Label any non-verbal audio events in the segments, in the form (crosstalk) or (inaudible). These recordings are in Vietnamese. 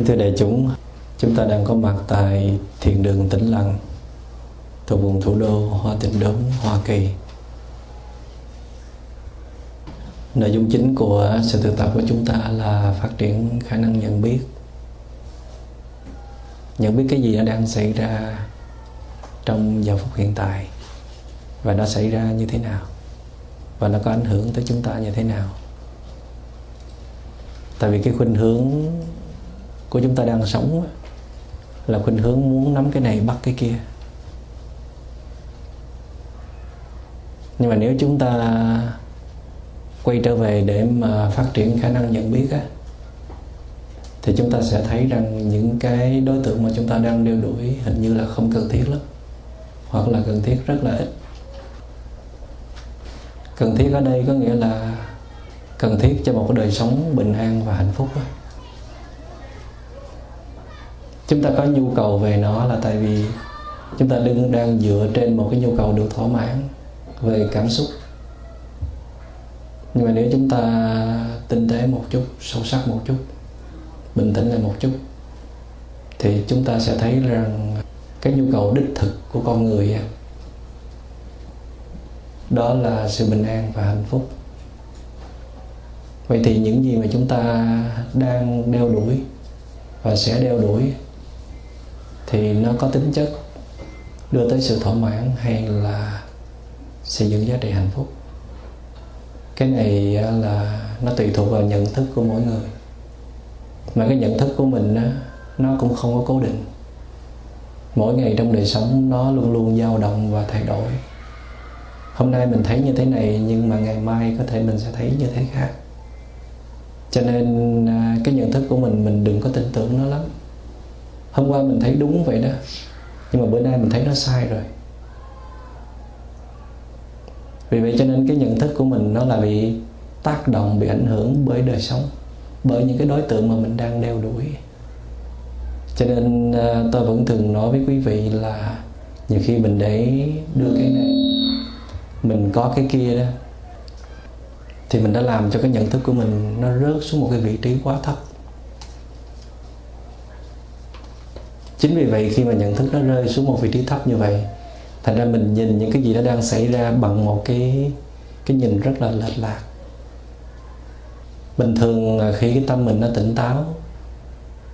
Kính thưa đại chúng, chúng ta đang có mặt tại thiền đường Tĩnh Lặng thuộc vùng thủ đô Hoa Tịnh Đốn, Hoa Kỳ. Nội dung chính của sự thực tập của chúng ta là phát triển khả năng nhận biết. Nhận biết cái gì nó đang xảy ra trong giờ phút hiện tại Và nó xảy ra như thế nào? Và nó có ảnh hưởng tới chúng ta như thế nào? Tại vì cái khuynh hướng của chúng ta đang sống là khuynh hướng muốn nắm cái này, bắt cái kia nhưng mà nếu chúng ta quay trở về để mà phát triển khả năng nhận biết á, thì chúng ta sẽ thấy rằng những cái đối tượng mà chúng ta đang đeo đuổi hình như là không cần thiết lắm, hoặc là cần thiết rất là ít cần thiết ở đây có nghĩa là cần thiết cho một cái đời sống bình an và hạnh phúc đó chúng ta có nhu cầu về nó là tại vì chúng ta đừng đang dựa trên một cái nhu cầu được thỏa mãn về cảm xúc. Nhưng mà nếu chúng ta tinh tế một chút, sâu sắc một chút, bình tĩnh lại một chút, thì chúng ta sẽ thấy rằng cái nhu cầu đích thực của con người đó là sự bình an và hạnh phúc. Vậy thì những gì mà chúng ta đang đeo đuổi và sẽ đeo đuổi thì nó có tính chất đưa tới sự thỏa mãn hay là xây dựng giá trị hạnh phúc. Cái này là nó tùy thuộc vào nhận thức của mỗi người. Mà cái nhận thức của mình đó, nó cũng không có cố định. Mỗi ngày trong đời sống nó luôn luôn dao động và thay đổi. Hôm nay mình thấy như thế này nhưng mà ngày mai có thể mình sẽ thấy như thế khác. Cho nên à, cái nhận thức của mình mình đừng có tin tưởng nó lắm hôm qua mình thấy đúng vậy đó. Nhưng mà bữa nay mình thấy nó sai rồi. Vì vậy cho nên cái nhận thức của mình nó là bị tác động, bị ảnh hưởng bởi đời sống, bởi những cái đối tượng mà mình đang đeo đuổi. Cho nên à, tôi vẫn thường nói với quý vị là nhiều khi mình để đưa cái này, mình có cái kia đó, thì mình đã làm cho cái nhận thức của mình nó rớt xuống một cái vị trí quá thấp. Chính vì vậy khi mà nhận thức nó rơi xuống một vị trí thấp như vậy, thành ra mình nhìn những cái gì nó đang xảy ra bằng một cái cái nhìn rất là lệch lạc. Bình thường khi cái tâm mình nó tỉnh táo,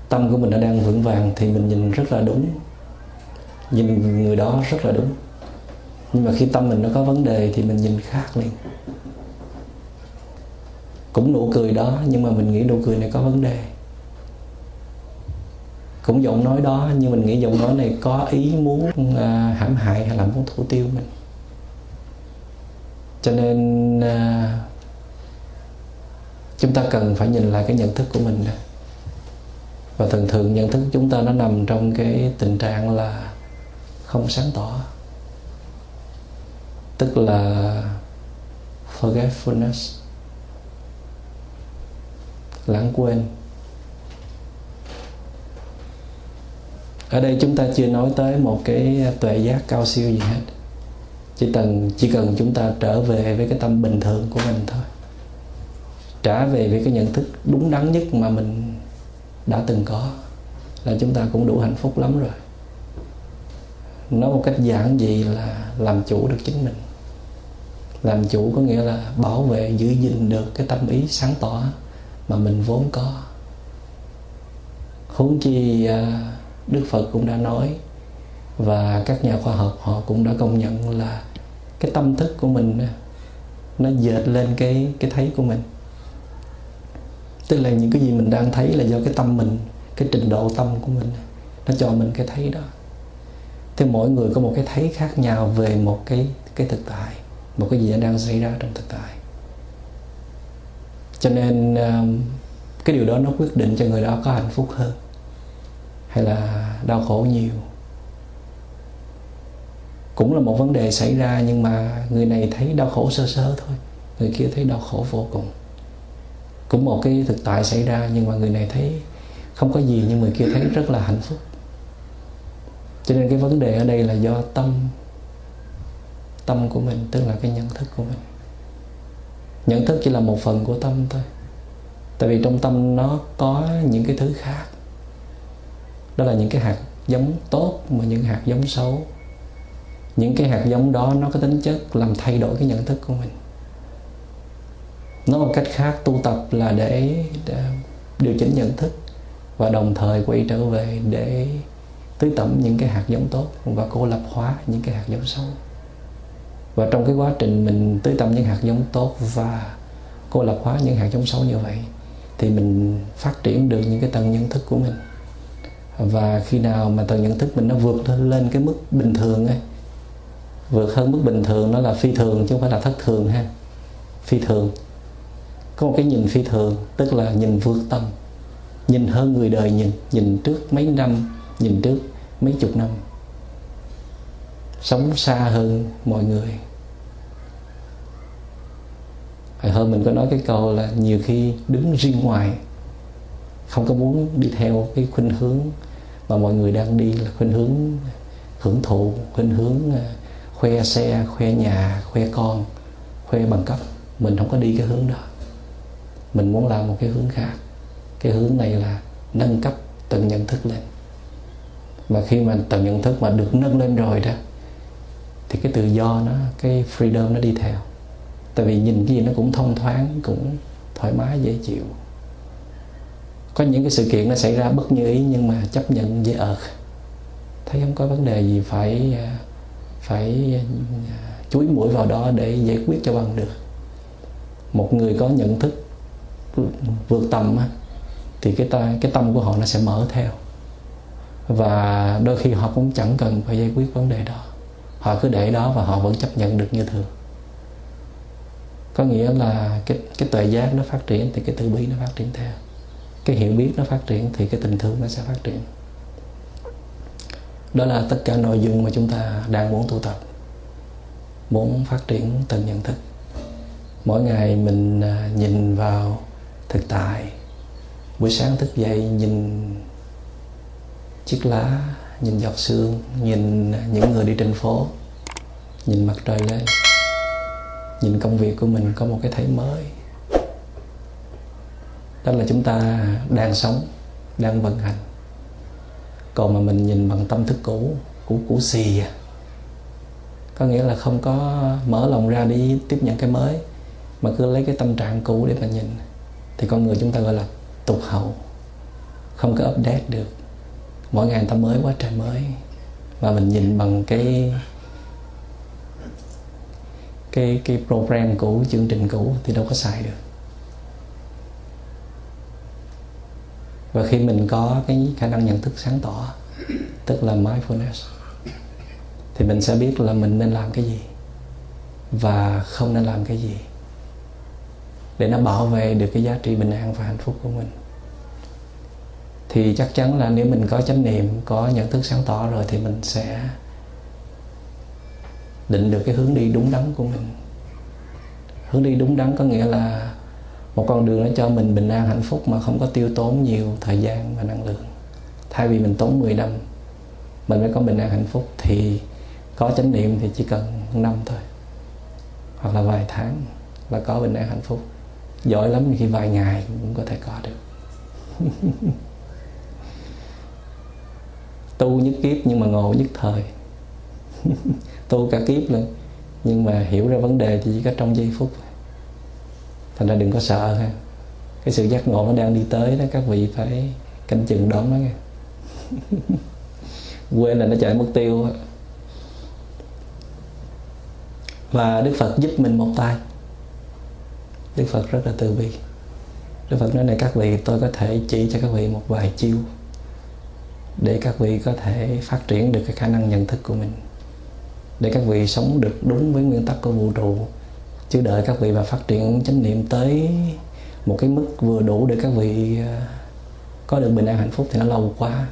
tâm của mình nó đang vững vàng thì mình nhìn rất là đúng, nhìn người đó rất là đúng. Nhưng mà khi tâm mình nó có vấn đề thì mình nhìn khác liền. Cũng nụ cười đó, nhưng mà mình nghĩ nụ cười này có vấn đề cũng giọng nói đó nhưng mình nghĩ giọng nói này có ý muốn uh, hãm hại hay là muốn thủ tiêu mình. Cho nên uh, chúng ta cần phải nhìn lại cái nhận thức của mình và thường thường nhận thức chúng ta nó nằm trong cái tình trạng là không sáng tỏ. Tức là forgetfulness. Lãng quên. Ở đây chúng ta chưa nói tới một cái tuệ giác cao siêu gì hết. Chỉ cần chỉ cần chúng ta trở về với cái tâm bình thường của mình thôi. Trả về với cái nhận thức đúng đắn nhất mà mình đã từng có là chúng ta cũng đủ hạnh phúc lắm rồi. Nói một cách giản dị là làm chủ được chính mình. Làm chủ có nghĩa là bảo vệ giữ gìn được cái tâm ý sáng tỏ mà mình vốn có. Huống chi uh, Đức Phật cũng đã nói, và các nhà khoa học họ cũng đã công nhận là cái tâm thức của mình nó dệt lên cái cái thấy của mình. Tức là những cái gì mình đang thấy là do cái tâm mình, cái trình độ tâm của mình, nó cho mình cái thấy đó. Thì mỗi người có một cái thấy khác nhau về một cái cái thực tại, một cái gì đang xảy ra trong thực tại. Cho nên um, cái điều đó nó quyết định cho người đó có hạnh phúc hơn hay là đau khổ nhiều? Cũng là một vấn đề xảy ra, nhưng mà người này thấy đau khổ sơ sơ thôi, người kia thấy đau khổ vô cùng. Cũng một cái thực tại xảy ra, nhưng mà người này thấy không có gì, nhưng người kia thấy rất là hạnh phúc. Cho nên cái vấn đề ở đây là do tâm tâm của mình, tức là cái nhận thức của mình. Nhận thức chỉ là một phần của tâm thôi. Tại vì trong tâm nó có những cái thứ khác đó là những cái hạt giống tốt mà những hạt giống xấu. Những cái hạt giống đó nó có tính chất làm thay đổi cái nhận thức của mình. Nói một cách khác tu tập là để, để điều chỉnh nhận thức và đồng thời quay trở về để tưới tẩm những cái hạt giống tốt và cô lập hóa những cái hạt giống xấu. Và trong cái quá trình mình tưới tẩm những hạt giống tốt và cô lập hóa những hạt giống xấu như vậy thì mình phát triển được những cái tầng nhận thức của mình và khi nào mà tầng nhận thức mình nó vượt lên cái mức bình thường ấy, vượt hơn mức bình thường nó là phi thường chứ không phải là thất thường ha. Phi thường. Có một cái nhìn phi thường, tức là nhìn vượt tâm nhìn hơn người đời nhìn nhìn trước mấy năm, nhìn trước mấy chục năm. Sống xa hơn mọi người. Hồi hơn mình có nói cái câu là nhiều khi đứng riêng ngoài, không có muốn đi theo cái khuynh hướng mà mọi người đang đi là khuynh hướng hưởng thụ, khuynh hướng à, khoe xe, khoe nhà, khoe con, khoe bằng cấp. Mình không có đi cái hướng đó. Mình muốn làm một cái hướng khác. Cái hướng này là nâng cấp tầng nhận thức lên. Mà khi mà tầng nhận thức mà được nâng lên rồi đó, thì cái tự do nó, cái freedom nó đi theo. Tại vì nhìn cái gì nó cũng thông thoáng, cũng thoải mái, dễ chịu có những cái sự kiện nó xảy ra bất như ý nhưng mà chấp nhận dễ ợt ờ. thấy không có vấn đề gì phải ờ, phải ờ, chuối mũi vào đó để giải quyết cho bằng được. Một người có nhận thức vượt tầm thì cái ta, cái tâm của họ nó sẽ mở theo. Và đôi khi họ cũng chẳng cần phải giải quyết vấn đề đó. Họ cứ để đó và họ vẫn chấp nhận được như thường. Có nghĩa là cái cái tuệ giác nó phát triển thì cái từ bi nó phát triển theo cái hiểu biết nó phát triển thì cái tình thương nó sẽ phát triển. Đó là tất cả nội dung mà chúng ta đang muốn tu tập, muốn phát triển từng nhận thức. Mỗi ngày mình à, nhìn vào thực tại. Buổi sáng thức dậy nhìn chiếc lá, nhìn giọt sương, nhìn những người đi trên phố, nhìn mặt trời lên. Nhìn công việc của mình có một cái thấy mới đó là chúng ta đang sống, đang vận hành. Còn mà mình nhìn bằng tâm thức cũ cũ cũ xì à. Có nghĩa là không có mở lòng ra đi tiếp nhận cái mới, mà cứ lấy cái tâm trạng cũ để mà nhìn. Thì con người chúng ta gọi là tục hậu. Không có update được. Mỗi ngày người ta mới quá trời mới. Và mình nhìn bằng cái cái cái program cũ, chương trình cũ thì đâu có xài được. Và khi mình có cái khả năng nhận thức sáng tỏ, tức là mindfulness, thì mình sẽ biết là mình nên làm cái gì và không nên làm cái gì để nó bảo vệ được cái giá trị bình an và hạnh phúc của mình. Thì chắc chắn là nếu mình có chánh niệm, có nhận thức sáng tỏ rồi thì mình sẽ định được cái hướng đi đúng đắn của mình. Hướng đi đúng đắn có nghĩa là một con đường nó cho mình bình an, hạnh phúc mà không có tiêu tốn nhiều thời gian và năng lượng. Thay vì mình tốn 10 năm, mình mới có bình an, hạnh phúc, thì có chánh niệm thì chỉ cần năm thôi. Hoặc là vài tháng là có bình an, hạnh phúc. Giỏi lắm khi vài ngày cũng có thể có được. (laughs) Tu nhất kiếp nhưng mà ngộ nhất thời. (laughs) Tu cả kiếp luôn nhưng mà hiểu ra vấn đề thì chỉ có trong giây phút thành ra đừng có sợ ha. Cái sự giác ngộ nó đang đi tới đó, các vị phải canh chừng đón nó nghe (laughs) quên là nó chạy mất tiêu và Đức Phật giúp mình một tay. Đức Phật rất là từ bi. Đức Phật nói này, các vị, tôi có thể chỉ cho các vị một vài chiêu để các vị có thể phát triển được cái khả năng nhận thức của mình, để các vị sống được đúng với nguyên tắc của vũ trụ chứ đợi các vị mà phát triển chánh niệm tới một cái mức vừa đủ để các vị à, có được bình an hạnh phúc thì nó lâu quá.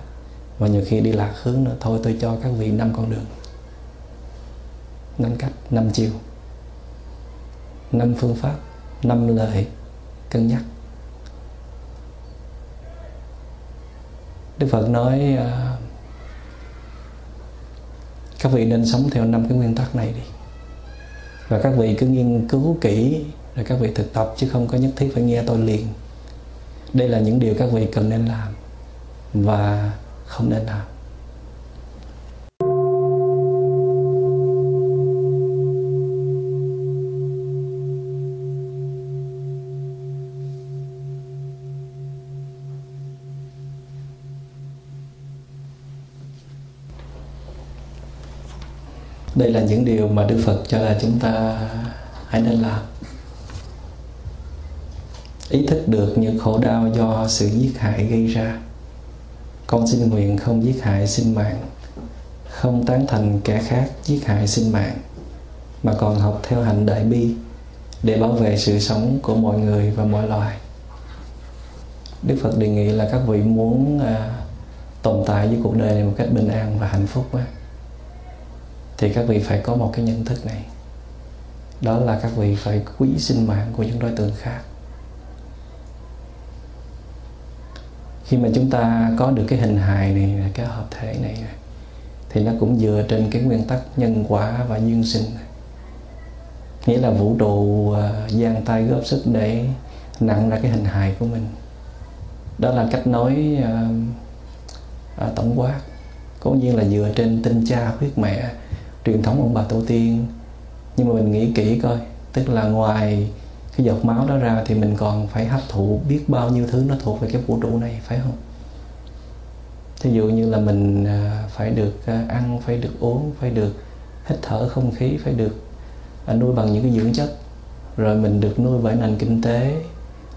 Và nhiều khi đi lạc hướng nữa. Thôi tôi cho các vị năm con đường. Năm cách, năm chiều. Năm phương pháp, năm lời cân nhắc. Đức Phật nói à, các vị nên sống theo năm cái nguyên tắc này đi và các vị cứ nghiên cứu kỹ, rồi các vị thực tập, chứ không có nhất thiết phải nghe tôi liền. Đây là những điều các vị cần nên làm và không nên làm. Đây là những điều mà đức phật cho là chúng ta hãy nên làm. Ý thức được những khổ đau do sự giết hại gây ra. Con xin nguyện không giết hại sinh mạng không tán thành kẻ khác giết hại sinh mạng mà còn học theo hành đại bi để bảo vệ sự sống của mọi người và mọi loài. Đức phật đề nghị là các vị muốn à, tồn tại với cuộc đời này một cách bình an và hạnh phúc quá thì các vị phải có một cái nhận thức này. Đó là các vị phải quý sinh mạng của những đối tượng khác. Khi mà chúng ta có được cái hình hài này cái hợp thể này thì nó cũng dựa trên cái nguyên tắc nhân quả và duyên sinh. Nghĩa là vũ trụ gian giang tay góp sức để nặng ra cái hình hài của mình. Đó là cách nói uh, uh, tổng quát cố nhiên là dựa trên tinh cha huyết mẹ truyền thống ông bà tổ tiên. Nhưng mà mình nghĩ kỹ coi, tức là ngoài cái giọt máu đó ra thì mình còn phải hấp thụ biết bao nhiêu thứ nó thuộc về cái vũ trụ này, phải không? Thí dụ như là mình à, phải được à, ăn, phải được uống, phải được hít thở không khí, phải được à, nuôi bằng những cái dưỡng chất. Rồi mình được nuôi bởi nền kinh tế,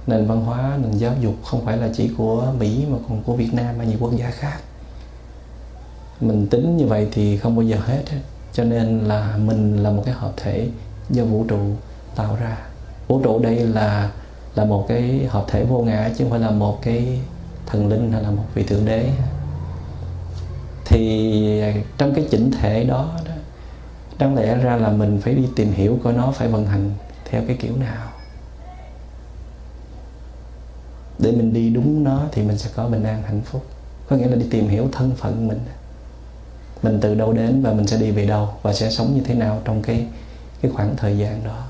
nền văn hóa, nền giáo dục, không phải là chỉ của mỹ mà còn của việt nam và nhiều quốc gia khác. Mình tính như vậy thì không bao giờ hết hết cho nên là mình là một cái hợp thể do vũ trụ tạo ra. Vũ trụ đây là là một cái hợp thể vô ngã chứ không phải là một cái thần linh hay là một vị thượng đế. Thì à, trong cái chỉnh thể đó, đó đáng lẽ ra là mình phải đi tìm hiểu coi nó phải vận hành theo cái kiểu nào. Để mình đi đúng nó thì mình sẽ có bình an hạnh phúc. Có nghĩa là đi tìm hiểu thân phận mình mình từ đâu đến và mình sẽ đi về đâu và sẽ sống như thế nào trong cái cái khoảng thời gian đó.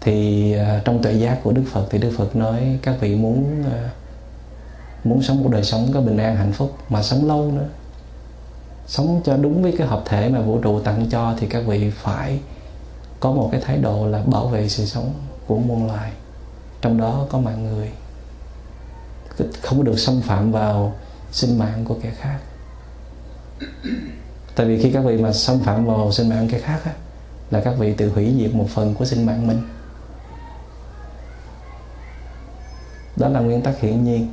Thì uh, trong tuệ giác của Đức Phật thì Đức Phật nói các vị muốn uh, muốn sống một đời sống có bình an hạnh phúc mà sống lâu nữa. Sống cho đúng với cái hợp thể mà vũ trụ tặng cho thì các vị phải có một cái thái độ là bảo vệ sự sống của muôn loài. Trong đó có mạng người. Không được xâm phạm vào sinh mạng của kẻ khác tại vì khi các vị mà xâm phạm vào sinh mạng cái khác á, là các vị tự hủy diệt một phần của sinh mạng mình. Đó là nguyên tắc hiển nhiên.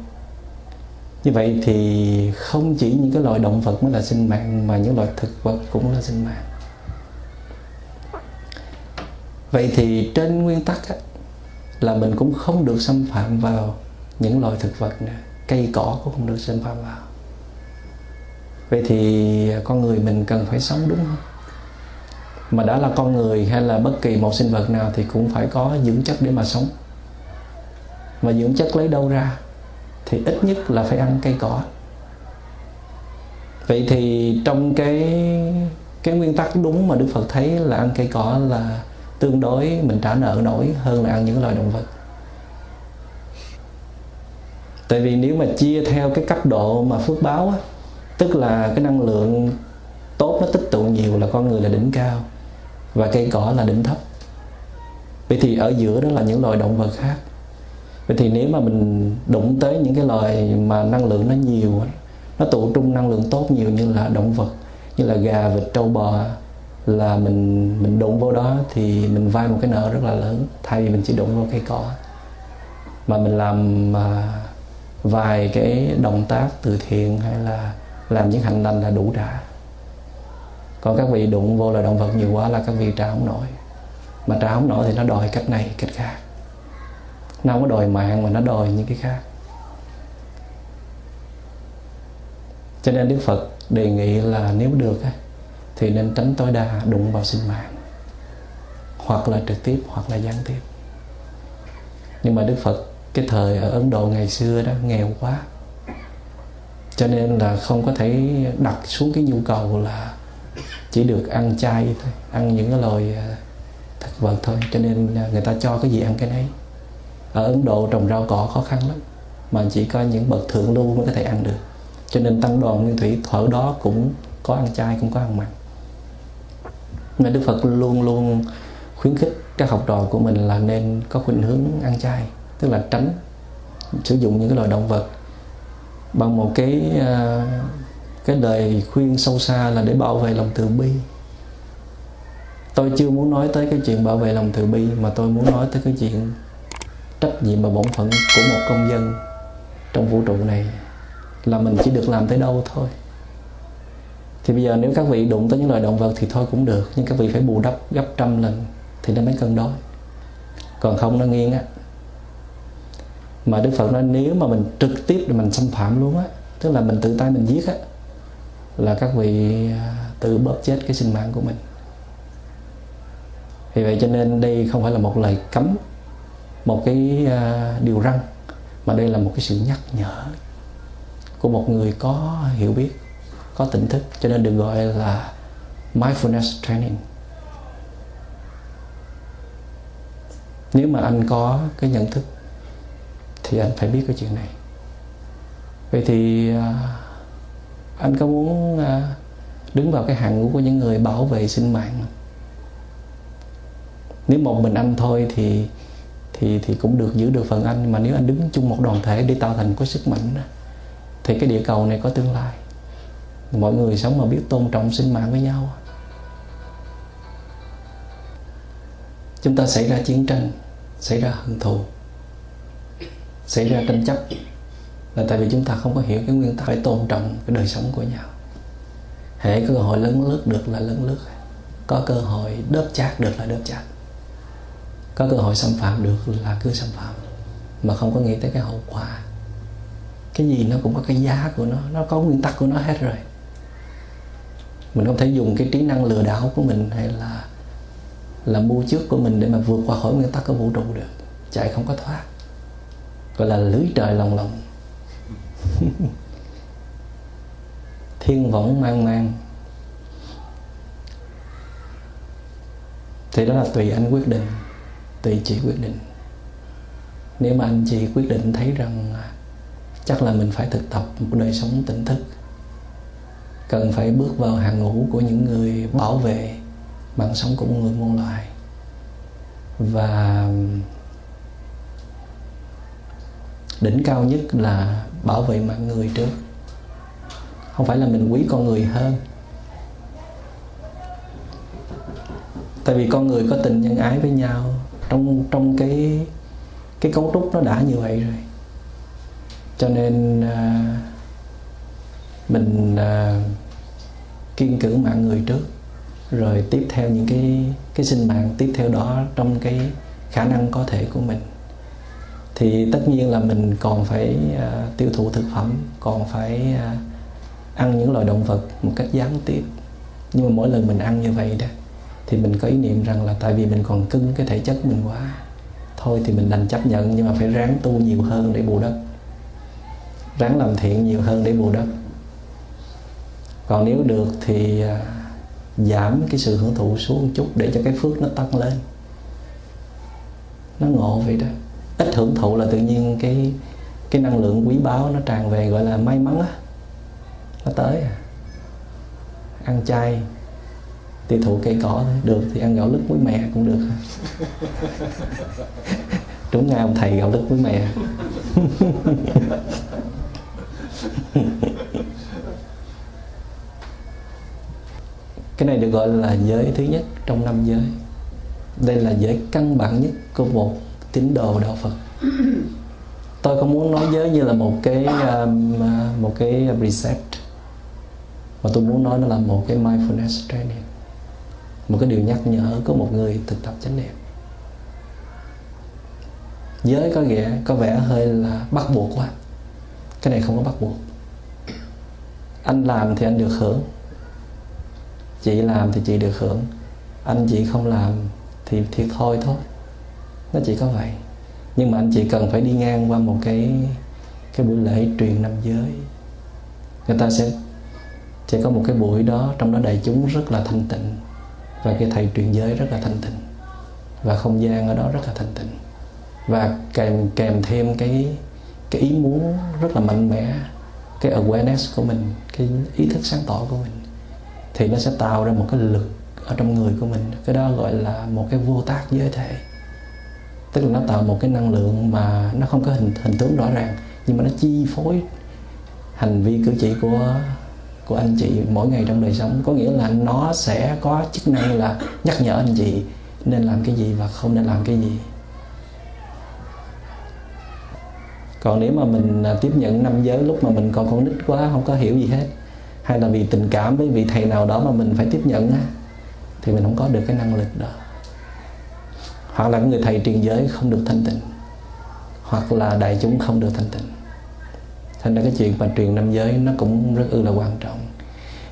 Như vậy thì không chỉ những cái loài động vật mới là sinh mạng mà những loài thực vật cũng là sinh mạng. Vậy thì trên nguyên tắc á, là mình cũng không được xâm phạm vào những loài thực vật nè cây cỏ cũng không được xâm phạm vào vậy thì con người mình cần phải sống đúng không? Mà đã là con người hay là bất kỳ một sinh vật nào thì cũng phải có dưỡng chất để mà sống. Mà dưỡng chất lấy đâu ra? Thì ít nhất là phải ăn cây cỏ. Vậy thì trong cái cái nguyên tắc đúng mà Đức Phật thấy là ăn cây cỏ là tương đối mình trả nợ nổi hơn là ăn những loài động vật. Tại vì nếu mà chia theo cái cấp độ mà phước báo á, tức là cái năng lượng tốt nó tích tụ nhiều là con người là đỉnh cao và cây cỏ là đỉnh thấp. Vậy thì ở giữa đó là những loài động vật khác. Vậy thì nếu mà mình đụng tới những cái loài mà năng lượng nó nhiều nó tụ trung năng lượng tốt nhiều như là động vật, như là gà vịt, trâu bò, là mình mình đụng vô đó thì mình vay một cái nợ rất là lớn, thay vì mình chỉ đụng vô cây cỏ. Mà mình làm à, vài cái động tác từ thiện hay là làm những hành lành là đủ trả còn các vị đụng vô là động vật nhiều quá là các vị trả không nổi. Mà trả không nổi thì nó đòi cách này, cách khác. Nó không có đòi mạng mà nó đòi những cái khác. Cho nên đức phật đề nghị là nếu được thì nên tránh tối đa đụng vào sinh mạng. Hoặc là trực tiếp, hoặc là gián tiếp. Nhưng mà đức phật, cái thời ở ấn độ ngày xưa đó, nghèo quá cho nên là không có thể đặt xuống cái nhu cầu là chỉ được ăn chay thôi, ăn những cái loài à, thực vật thôi. Cho nên người ta cho cái gì ăn cái nấy. Ở Ấn Độ trồng rau cỏ khó khăn lắm, mà chỉ có những bậc thượng lưu mới có thể ăn được. Cho nên tăng đoàn nguyên thủy thở đó cũng có ăn chay, cũng có ăn mặn. Nên đức phật luôn luôn khuyến khích các học trò của mình là nên có khuynh hướng ăn chay, tức là tránh sử dụng những cái loài động vật bằng một cái ờ, cái lời khuyên sâu xa là để bảo vệ lòng từ bi. Tôi chưa muốn nói tới cái chuyện bảo vệ lòng từ bi, mà tôi muốn nói tới cái chuyện trách nhiệm và bổn phận của một công dân trong vũ trụ này là mình chỉ được làm tới đâu thôi. Thì bây giờ nếu các vị đụng tới những loài động vật thì thôi cũng được, nhưng các vị phải bù đắp gấp trăm lần thì nó mới cân đối còn không nó nghiêng á mà Đức Phật nói, nếu mà mình trực tiếp để mình xâm phạm luôn á, tức là mình tự tay mình giết á, là các vị à, tự bóp chết cái sinh mạng của mình. Vì vậy cho nên đây không phải là một lời cấm, một cái à, điều răng mà đây là một cái sự nhắc nhở của một người có hiểu biết, có tỉnh thức. Cho nên được gọi là mindfulness training. Nếu mà anh có cái nhận thức thì anh phải biết cái chuyện này. Vậy thì à, anh có muốn à, đứng vào cái hàng ngũ của những người bảo vệ sinh mạng nếu một mình anh thôi thì thì thì cũng được giữ được phần anh mà nếu anh đứng chung một đoàn thể để tạo thành có sức mạnh đó, thì cái địa cầu này có tương lai. Mọi người sống mà biết tôn trọng sinh mạng với nhau. Chúng ta xảy ra chiến tranh xảy ra hận thù xảy ra tranh chấp. Là tại vì chúng ta không có hiểu cái nguyên tắc phải tôn trọng cái đời sống của nhau. Hễ cơ hội lớn lướt được là lớn lướt. Có cơ hội đớp chát được là đớp chát. Có cơ hội xâm phạm được là cứ xâm phạm. Mà không có nghĩ tới cái hậu quả. Cái gì nó cũng có cái giá của nó nó có nguyên tắc của nó hết rồi. Mình không thể dùng cái trí năng lừa đảo của mình hay là là mua trước của mình để mà vượt qua khỏi nguyên tắc của vũ trụ được. Chạy không có thoát gọi là lưới trời lòng lòng. (laughs) Thiên võng mang mang. Thì đó là tùy anh quyết định, tùy chị quyết định. Nếu mà anh chị quyết định thấy rằng chắc là mình phải thực tập một đời sống tỉnh thức, cần phải bước vào hàng ngũ của những người bảo vệ mạng sống của người muôn loài. Và đỉnh cao nhất là bảo vệ mạng người trước. Không phải là mình quý con người hơn. Tại vì con người có tình nhân ái với nhau trong trong cái cái cấu trúc nó đã như vậy rồi. Cho nên à, mình à, kiên cử mạng người trước rồi tiếp theo những cái cái sinh mạng tiếp theo đó trong cái khả năng có thể của mình thì tất nhiên là mình còn phải uh, tiêu thụ thực phẩm còn phải uh, ăn những loài động vật một cách gián tiếp. Nhưng mà mỗi lần mình ăn như vậy đó thì mình có ý niệm rằng là tại vì mình còn cưng cái thể chất mình quá thôi thì mình đành chấp nhận nhưng mà phải ráng tu nhiều hơn để bù đắp. Ráng làm thiện nhiều hơn để bù đắp. Còn nếu được thì uh, giảm cái sự hưởng thụ xuống một chút để cho cái phước nó tăng lên. Nó ngộ vậy đó ít hưởng thụ là tự nhiên cái cái năng lượng quý báu nó tràn về gọi là may mắn á. Nó tới à. ăn chay, tiêu thụ cây cỏ thôi. Được thì ăn gạo lứt với mẹ cũng được. (laughs) Đúng ngay ông thầy gạo lứt với mẹ (laughs) cái này được gọi là giới thứ nhất trong năm giới. Đây là giới căn bản nhất của một tín đồ đạo Phật. Tôi không muốn nói giới như là một cái um, uh, một cái reset. Mà tôi muốn nói nó là một cái mindfulness training. Một cái điều nhắc nhở của một người thực tập chánh niệm. Giới có vẻ có vẻ hơi là bắt buộc quá. Cái này không có bắt buộc. Anh làm thì anh được hưởng. Chị làm thì chị được hưởng. Anh chị không làm thì thiệt thôi thôi nó chỉ có vậy. Nhưng mà anh chị cần phải đi ngang qua một cái cái buổi lễ truyền năm giới. Người ta sẽ sẽ có một cái buổi đó, trong đó đại chúng rất là thanh tịnh. Và cái thầy truyền giới rất là thanh tịnh. Và không gian ở đó rất là thanh tịnh. Và kèm kèm thêm cái cái ý muốn rất là mạnh mẽ, cái awareness của mình, cái ý thức sáng tỏ của mình, thì nó sẽ tạo ra một cái lực ở trong người của mình. Cái đó gọi là một cái vô tác giới thể tức là nó tạo một cái năng lượng mà nó không có hình hình tướng rõ ràng, nhưng mà nó chi phối hành vi cử chỉ của của anh chị mỗi ngày trong đời sống. Có nghĩa là nó sẽ có chức năng là nhắc nhở anh chị nên làm cái gì và không nên làm cái gì. Còn nếu mà mình à, tiếp nhận năm giới lúc mà mình còn con nít quá, không có hiểu gì hết, hay là vì tình cảm với vị thầy nào đó mà mình phải tiếp nhận thì mình không có được cái năng lực đó hoặc là người thầy truyền giới không được thanh tịnh, hoặc là đại chúng không được thanh tịnh. Thành ra cái chuyện mà truyền năm giới nó cũng rất ư là quan trọng.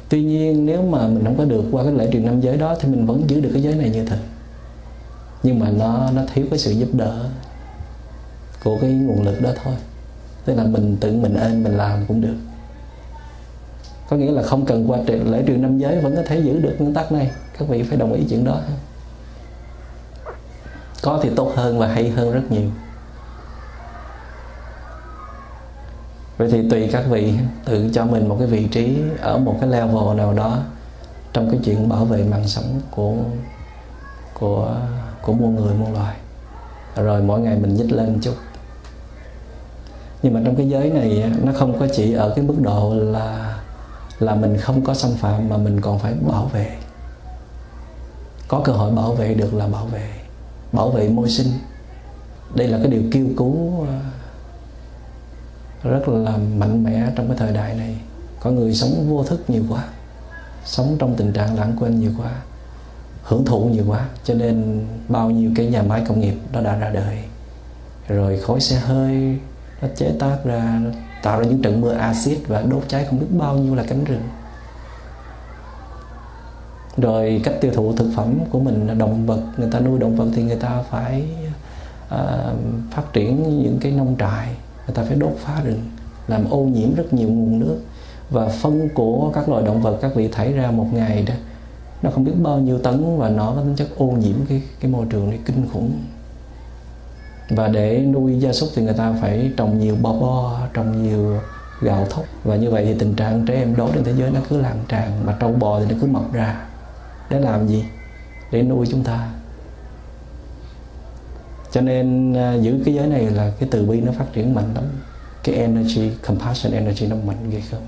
Tuy nhiên, nếu mà mình không có được qua cái lễ truyền năm giới đó thì mình vẫn giữ được cái giới này như thật. Nhưng mà nó nó thiếu cái sự giúp đỡ của cái nguồn lực đó thôi. Tức là mình tự mình ơn mình làm cũng được. Có nghĩa là không cần qua lễ truyền năm giới vẫn có thể giữ được nguyên tắc này. Các vị phải đồng ý chuyện đó có thì tốt hơn và hay hơn rất nhiều. Vậy thì tùy các vị tự cho mình một cái vị trí ở một cái level nào đó trong cái chuyện bảo vệ mạng sống của của của muôn người, muôn loài. Rồi mỗi ngày mình nhích lên một chút. Nhưng mà trong cái giới này nó không có chỉ ở cái mức độ là là mình không có xâm phạm mà mình còn phải bảo vệ. Có cơ hội bảo vệ được là bảo vệ bảo vệ môi sinh. Đây là cái điều kêu cứu ờ, rất là mạnh mẽ trong cái thời đại này. Có người sống vô thức nhiều quá, sống trong tình trạng lãng quên nhiều quá, hưởng thụ nhiều quá, cho nên bao nhiêu cái nhà máy công nghiệp nó đã ra đời. Rồi khói xe hơi nó chế tác ra, nó tạo ra những trận mưa axit và đốt cháy không biết bao nhiêu là cánh rừng rồi cách tiêu thụ thực phẩm của mình là động vật người ta nuôi động vật thì người ta phải uh, phát triển những cái nông trại người ta phải đốt phá rừng làm ô nhiễm rất nhiều nguồn nước. Và phân của các loài động vật các vị thải ra một ngày đó nó không biết bao nhiêu tấn và nó có tính chất ô nhiễm cái cái môi trường này kinh khủng. Và để nuôi gia súc thì người ta phải trồng nhiều bò, bo trồng nhiều gạo thóc. Và như vậy thì tình trạng trẻ em đói trên thế giới nó cứ lan tràn mà trâu bò thì nó cứ mọc ra để làm gì? Để nuôi chúng ta. Cho nên à, giữ cái giới này là cái từ bi nó phát triển mạnh lắm. Cái energy, compassion energy nó mạnh ghê không?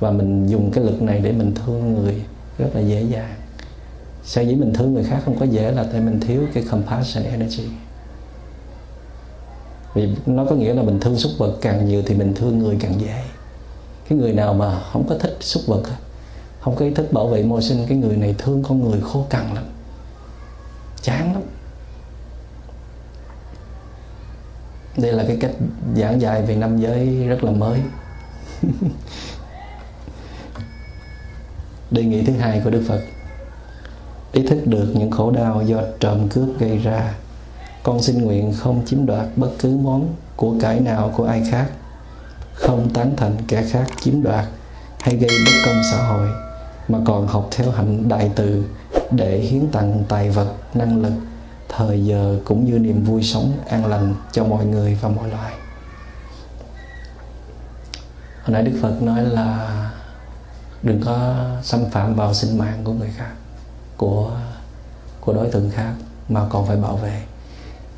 Và mình dùng cái lực này để mình thương người rất là dễ dàng. Sở dĩ mình thương người khác không có dễ là tại mình thiếu cái compassion energy? Vì nó có nghĩa là mình thương súc vật, càng nhiều thì mình thương người càng dễ. Cái người nào mà không có thích súc vật không có ý thức bảo vệ môi sinh cái người này thương con người khô cằn lắm. Chán lắm. Đây là cái cách giảng dạy về năm giới rất là mới. (laughs) Đề nghị thứ hai của đức phật. Ý thức được những khổ đau do trộm cướp gây ra. Con xin nguyện không chiếm đoạt bất cứ món của cải nào của ai khác. Không tán thành kẻ khác chiếm đoạt hay gây bất công xã hội mà còn học theo hạnh đại từ để hiến tặng tài vật, năng lực, thời giờ cũng như niềm vui sống an lành cho mọi người và mọi loài. Hồi nãy đức phật nói là đừng có xâm phạm vào sinh mạng của người khác, của của đối tượng khác mà còn phải bảo vệ.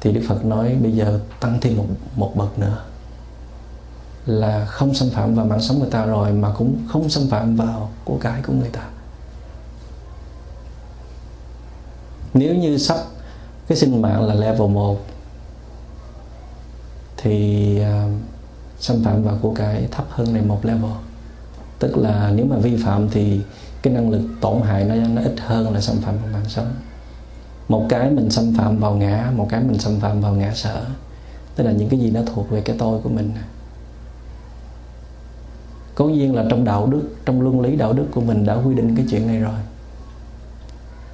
Thì đức phật nói bây giờ tăng thêm một một bậc nữa là không xâm phạm vào mạng sống người ta rồi mà cũng không xâm phạm vào của cải của người ta. Nếu như sắp cái sinh mạng là level 1 thì uh, xâm phạm vào của cải thấp hơn này một level. Tức là nếu mà vi phạm thì cái năng lực tổn hại nó nó ít hơn là xâm phạm vào mạng sống. Một cái mình xâm phạm vào ngã một cái mình xâm phạm vào ngã sở. Tức là những cái gì nó thuộc về cái tôi của mình cố nhiên là trong đạo đức, trong luân lý đạo đức của mình đã quy định cái chuyện này rồi.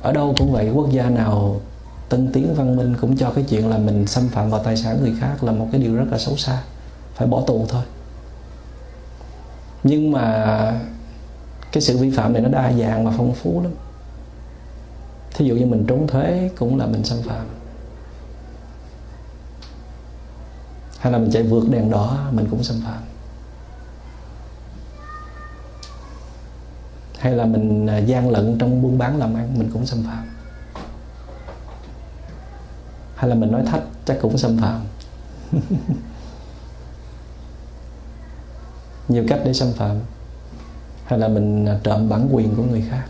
Ở đâu cũng vậy, quốc gia nào tân tiến văn minh cũng cho cái chuyện là mình xâm phạm vào tài sản người khác là một cái điều rất là xấu xa. Phải bỏ tù thôi. Nhưng mà cái sự vi phạm này nó đa dạng và phong phú lắm. Thí dụ như mình trốn thuế cũng là mình xâm phạm. Hay là mình chạy vượt đèn đỏ, mình cũng xâm phạm. Hay là mình à, gian lận trong buôn bán làm ăn mình cũng xâm phạm. Hay là mình nói thách chắc cũng xâm phạm. (laughs) Nhiều cách để xâm phạm. Hay là mình à, trộm bản quyền của người khác.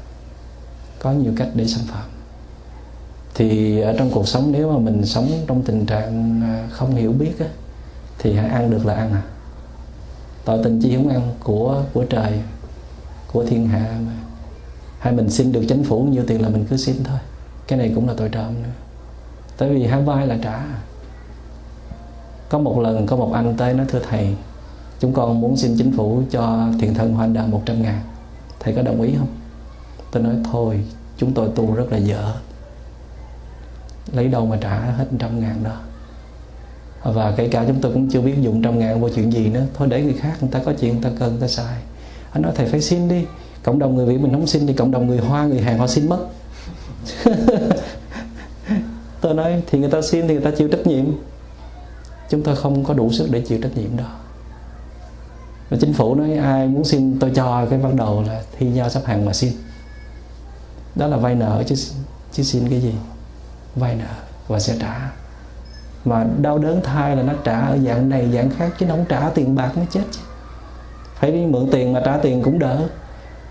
Có nhiều cách để xâm phạm. Thì ở trong cuộc sống nếu mà mình sống trong tình trạng à, không hiểu biết á, thì hãy ăn được là ăn à. Tội tình chi không ăn của của trời của thiên hạ mà. Hay mình xin được chính phủ nhiều tiền là mình cứ xin thôi. Cái này cũng là tội trộm nữa. Tại vì hai vai là trả. Có một lần có một anh tới nói, thưa thầy, chúng con muốn xin chính phủ cho thiền thân hoa đà 100 ngàn. Thầy có đồng ý không? Tôi nói, thôi, chúng tôi tu rất là dở. Lấy đâu mà trả hết trăm ngàn đó. Và kể cả chúng tôi cũng chưa biết dùng trăm ngàn vô chuyện gì nữa. Thôi để người khác, người ta có chuyện, người ta cần, người ta xài anh nói, thầy phải xin đi, cộng đồng người việt mình không xin thì cộng đồng người hoa, người hàn họ xin mất. (laughs) Tôi nói, thì người ta xin thì người ta chịu trách nhiệm. Chúng tôi không có đủ sức để chịu trách nhiệm đó. Và chính phủ nói, ai muốn xin tôi cho, cái bắt đầu là thi nhau sắp hàng mà xin. Đó là vay nợ chứ chứ xin cái gì? Vay nợ và sẽ trả. Mà đau đớn thai là nó trả ở dạng này, dạng khác, chứ nó không trả tiền bạc mới chết chứ phải đi mượn tiền mà trả tiền cũng đỡ.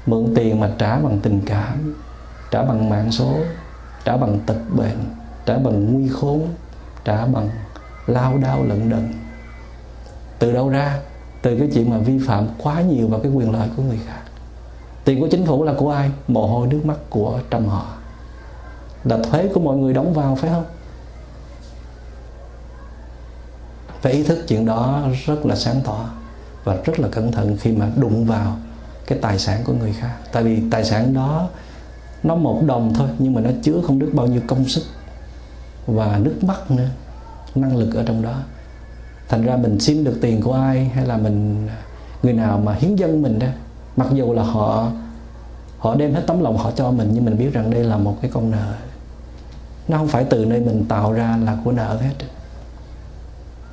Mượn tiền mà trả bằng tình cảm, trả bằng mạng số, trả bằng tật bệnh, trả bằng nguy khốn, trả bằng lao đao lận đận. Từ đâu ra? Từ cái chuyện mà vi phạm quá nhiều vào cái quyền lợi của người khác. Tiền của chính phủ là của ai? Mồ hôi, nước mắt của trong họ. Là thuế của mọi người đóng vào, phải không? Phải ý thức chuyện đó rất là sáng tỏ và rất là cẩn thận khi mà đụng vào cái tài sản của người khác. Tại vì tài sản đó, nó một đồng thôi, nhưng mà nó chứa không biết bao nhiêu công sức và nước mắt nữa, năng lực ở trong đó. Thành ra mình xin được tiền của ai hay là mình, người nào mà hiến dân mình đó, mặc dù là họ họ đem hết tấm lòng họ cho mình, nhưng mình biết rằng đây là một cái con nợ. Nó không phải từ nơi mình tạo ra là của nợ hết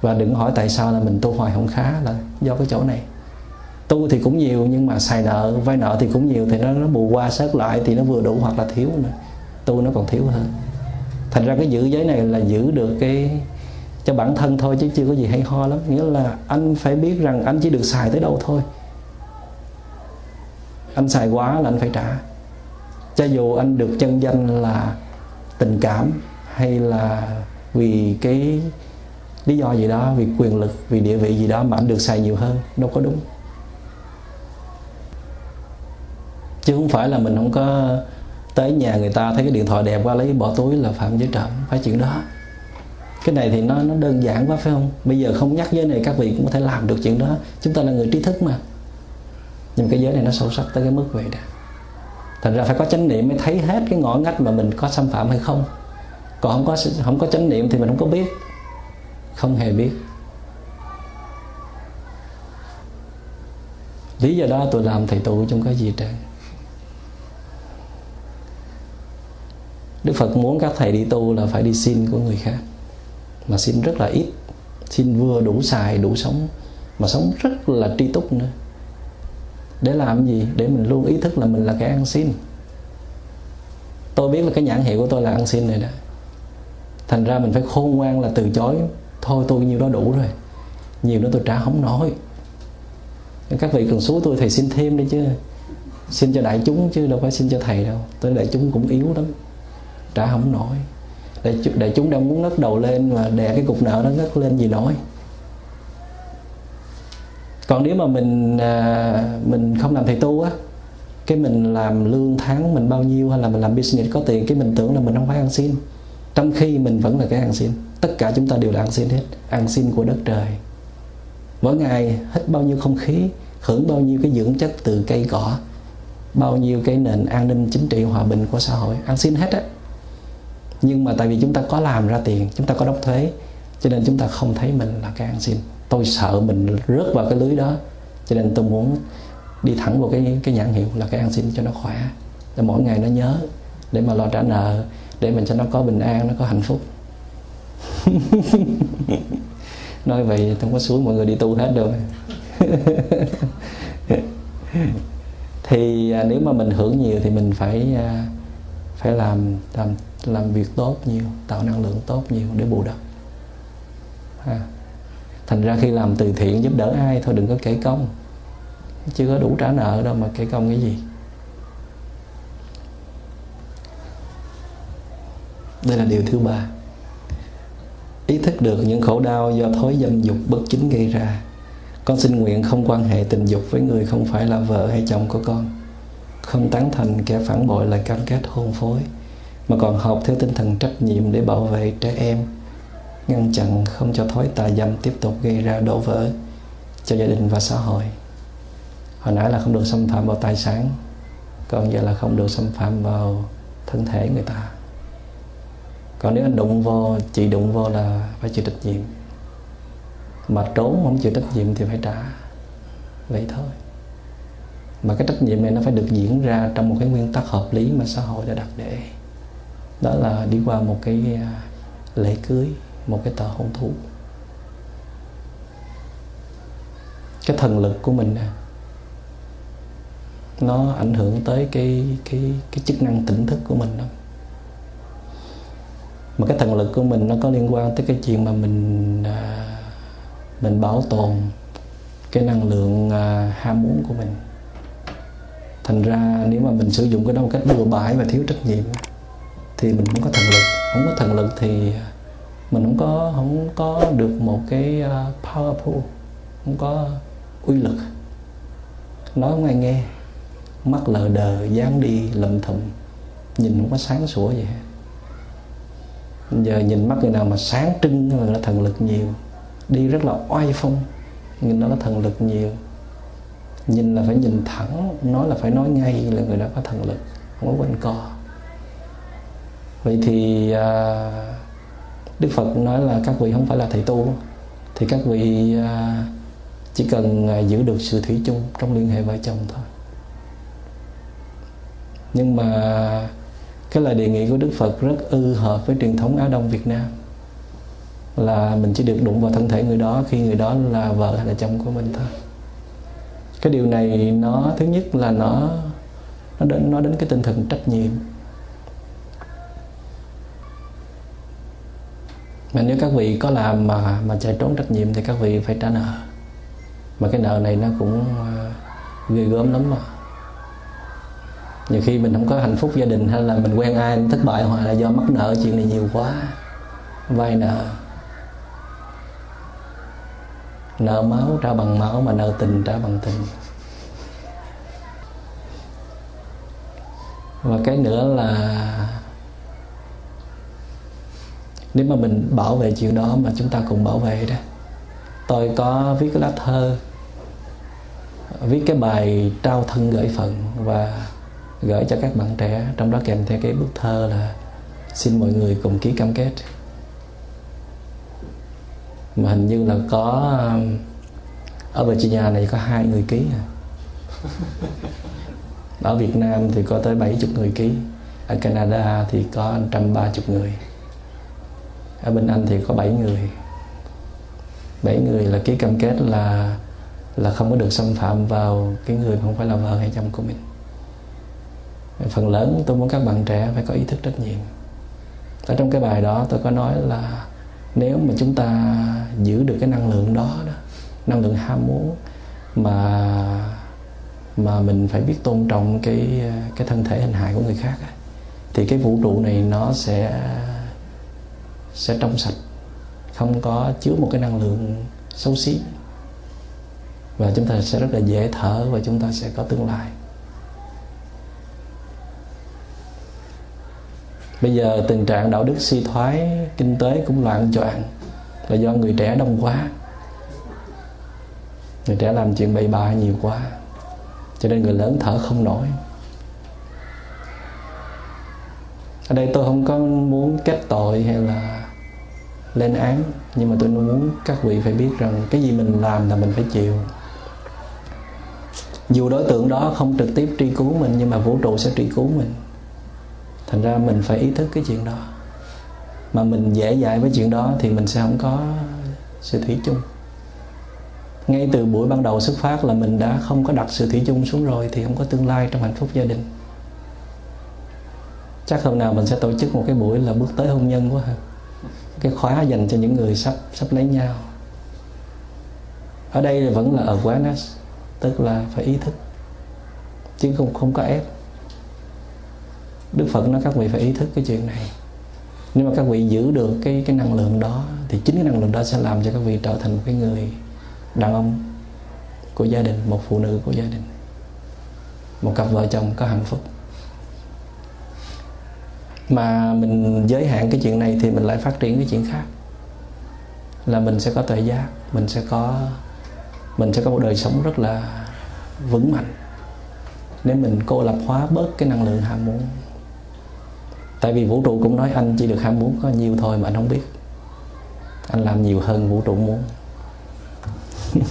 và đừng hỏi tại sao là mình tu hoài không khá là do cái chỗ này. Tu thì cũng nhiều, nhưng mà xài nợ, vay nợ thì cũng nhiều, thì nó nó bù qua sớt lại thì nó vừa đủ hoặc là thiếu nữa. Tu nó còn thiếu hơn. Thành ra cái giữ giới này là giữ được cái, cho bản thân thôi chứ chưa có gì hay ho lắm. Nghĩa là anh phải biết rằng anh chỉ được xài tới đâu thôi. Anh xài quá là anh phải trả. Cho dù anh được chân danh là tình cảm hay là vì cái lý do gì đó, vì quyền lực, vì địa vị gì đó mà anh được xài nhiều hơn, đâu có đúng. Chứ không phải là mình không có tới nhà người ta thấy cái điện thoại đẹp qua lấy bỏ túi là phạm giới trộm, phải chuyện đó. Cái này thì nó nó đơn giản quá, phải không? Bây giờ không nhắc giới này các vị cũng có thể làm được chuyện đó. Chúng ta là người trí thức mà. Nhưng cái giới này nó sâu sắc tới cái mức vậy đó. Thành ra phải có chánh niệm mới thấy hết cái ngõ ngách mà mình có xâm phạm hay không. Còn không có không có chánh niệm thì mình không có biết không hề biết. Lý do đó tôi làm thầy tụ trong cái gì trời? Đức Phật muốn các thầy đi tu là phải đi xin của người khác. Mà xin rất là ít. Xin vừa đủ xài, đủ sống. Mà sống rất là tri túc nữa. Để làm gì? Để mình luôn ý thức là mình là cái ăn xin. Tôi biết là cái nhãn hiệu của tôi là ăn xin này đó. Thành ra mình phải khôn ngoan là từ chối. Thôi tôi nhiêu đó đủ rồi. Nhiều nữa tôi trả không nổi. Các vị cần số tôi thầy xin thêm đi chứ. Xin cho đại chúng chứ đâu phải xin cho thầy đâu. Tôi đại chúng cũng yếu lắm. Trả không nổi. Đại đại chúng đang muốn ngất đầu lên mà đè cái cục nợ nó ngất lên gì nổi. Còn nếu mà mình à, mình không làm thầy tu á cái mình làm lương tháng mình bao nhiêu hay là mình làm business có tiền cái mình tưởng là mình không phải ăn xin. Trong khi mình vẫn là cái ăn xin tất cả chúng ta đều là ăn xin hết, ăn xin của đất trời. Mỗi ngày hít bao nhiêu không khí, hưởng bao nhiêu cái dưỡng chất từ cây cỏ, bao nhiêu cái nền an ninh chính trị hòa bình của xã hội, ăn xin hết á. Nhưng mà tại vì chúng ta có làm ra tiền, chúng ta có đóng thuế, cho nên chúng ta không thấy mình là cái ăn xin. Tôi sợ mình rớt vào cái lưới đó, cho nên tôi muốn đi thẳng vào cái cái nhãn hiệu là cái ăn xin cho nó khỏe. Để mỗi ngày nó nhớ, để mà lo trả nợ, để mình cho nó có bình an, nó có hạnh phúc. (laughs) nói vậy không có xuống mọi người đi tu hết rồi (laughs) thì à, nếu mà mình hưởng nhiều thì mình phải à, phải làm làm làm việc tốt nhiều tạo năng lượng tốt nhiều để bù đắp. À. thành ra khi làm từ thiện giúp đỡ ai thôi đừng có kể công. Chưa có đủ trả nợ đâu mà kể công cái gì. Đây là điều thứ ba ý thức được những khổ đau do thói dâm dục bất chính gây ra. Con xin nguyện không quan hệ tình dục với người không phải là vợ hay chồng của con. Không tán thành kẻ phản bội lời cam kết hôn phối, mà còn học theo tinh thần trách nhiệm để bảo vệ trẻ em, ngăn chặn không cho thói tà dâm tiếp tục gây ra đổ vỡ cho gia đình và xã hội. Hồi nãy là không được xâm phạm vào tài sản, còn giờ là không được xâm phạm vào thân thể người ta còn nếu anh đụng vô, chị đụng vô là phải chịu trách nhiệm. Mà trốn không chịu trách nhiệm thì phải trả vậy thôi. Mà cái trách nhiệm này nó phải được diễn ra trong một cái nguyên tắc hợp lý mà xã hội đã đặt để. Đó là đi qua một cái à, lễ cưới, một cái tờ hôn thú. Cái thần lực của mình nè, nó ảnh hưởng tới cái cái cái chức năng tỉnh thức của mình đó mà cái thần lực của mình nó có liên quan tới cái chuyện mà mình à, mình bảo tồn cái năng lượng à, ham muốn của mình. Thành ra nếu mà mình sử dụng cái đó một cách bừa bãi và thiếu trách nhiệm thì mình không có thần lực. Không có thần lực thì mình không có không có được một cái à, power powerful không có uy lực. Nói không ai nghe mắt lờ đờ dán đi lầm thầm nhìn không có sáng sủa gì hết giờ nhìn mắt người nào mà sáng trưng là thần lực nhiều. Đi rất là oai phong nhìn nó có thần lực nhiều. Nhìn là phải nhìn thẳng nói là phải nói ngay là người đó có thần lực không có quanh co. Vậy thì à, đức phật nói là các vị không phải là thầy tu thì các vị à, chỉ cần à, giữ được sự thủy chung trong liên hệ vợ chồng thôi. Nhưng mà cái lời đề nghị của đức phật rất ư hợp với truyền thống á đông việt nam. Là mình chỉ được đụng vào thân thể người đó, khi người đó là vợ hay là chồng của mình thôi. Cái điều này nó, thứ nhất là nó nó đến nó đến cái tinh thần trách nhiệm. Mà nếu các vị có làm mà mà chạy trốn trách nhiệm thì các vị phải trả nợ. Mà cái nợ này nó cũng ờ, ghê gớm lắm mà nhiều khi mình không có hạnh phúc gia đình hay là mình quen ai, mình thất bại hoặc là do mắc nợ, chuyện này nhiều quá. Vay nợ. Nợ máu trả bằng máu mà nợ tình trả bằng tình. Và cái nữa là nếu mà mình bảo vệ chuyện đó mà chúng ta cùng bảo vệ đó. Tôi có viết cái lá thơ, viết cái bài trao thân gửi phận và gửi cho các bạn trẻ. Trong đó kèm theo cái bức thơ là xin mọi người cùng ký cam kết. Mà hình như là có ở Virginia này có hai người ký à. (laughs) ở Việt Nam thì có tới 70 người ký. Ở Canada thì có 130 người. Ở bên Anh thì có 7 người. 7 người là ký cam kết là là không có được xâm phạm vào cái người không phải là vợ hay chồng của mình phần lớn tôi muốn các bạn trẻ phải có ý thức trách nhiệm. Ở trong cái bài đó tôi có nói là nếu mà chúng ta giữ được cái năng lượng đó, đó năng lượng ham muốn mà mà mình phải biết tôn trọng cái cái thân thể hình hài của người khác thì cái vũ trụ này nó sẽ sẽ trong sạch không có chứa một cái năng lượng xấu xí. Và chúng ta sẽ rất là dễ thở và chúng ta sẽ có tương lai. Bây giờ tình trạng đạo đức suy thoái, kinh tế cũng loạn choạng là do người trẻ đông quá. Người trẻ làm chuyện bậy bạ nhiều quá, cho nên người lớn thở không nổi. Ở đây tôi không có muốn kết tội hay là lên án, nhưng mà tôi muốn các vị phải biết rằng cái gì mình làm là mình phải chịu. Dù đối tượng đó không trực tiếp truy cứu mình, nhưng mà vũ trụ sẽ truy cứu mình thành ra mình phải ý thức cái chuyện đó. Mà mình dễ dãi với chuyện đó thì mình sẽ không có sự thủy chung. Ngay từ buổi ban đầu xuất phát là mình đã không có đặt sự thủy chung xuống rồi thì không có tương lai trong hạnh phúc gia đình. Chắc hôm nào mình sẽ tổ chức một cái buổi là bước tới hôn nhân quá ha. Cái khóa dành cho những người sắp sắp lấy nhau. Ở đây vẫn là awareness, tức là phải ý thức. Chứ không không có ép. Đức Phật nói các vị phải ý thức cái chuyện này. Nếu mà các vị giữ được cái cái năng lượng đó, thì chính cái năng lượng đó sẽ làm cho các vị trở thành một cái người đàn ông của gia đình, một phụ nữ của gia đình, một cặp vợ chồng có hạnh phúc. Mà mình giới hạn cái chuyện này thì mình lại phát triển cái chuyện khác. Là mình sẽ có tuệ giác, mình sẽ có, mình sẽ có một đời sống rất là vững mạnh. Nếu mình cô lập hóa bớt cái năng lượng ham muốn tại vì vũ trụ cũng nói anh chỉ được ham muốn có nhiều thôi mà anh không biết. Anh làm nhiều hơn vũ trụ muốn. (laughs)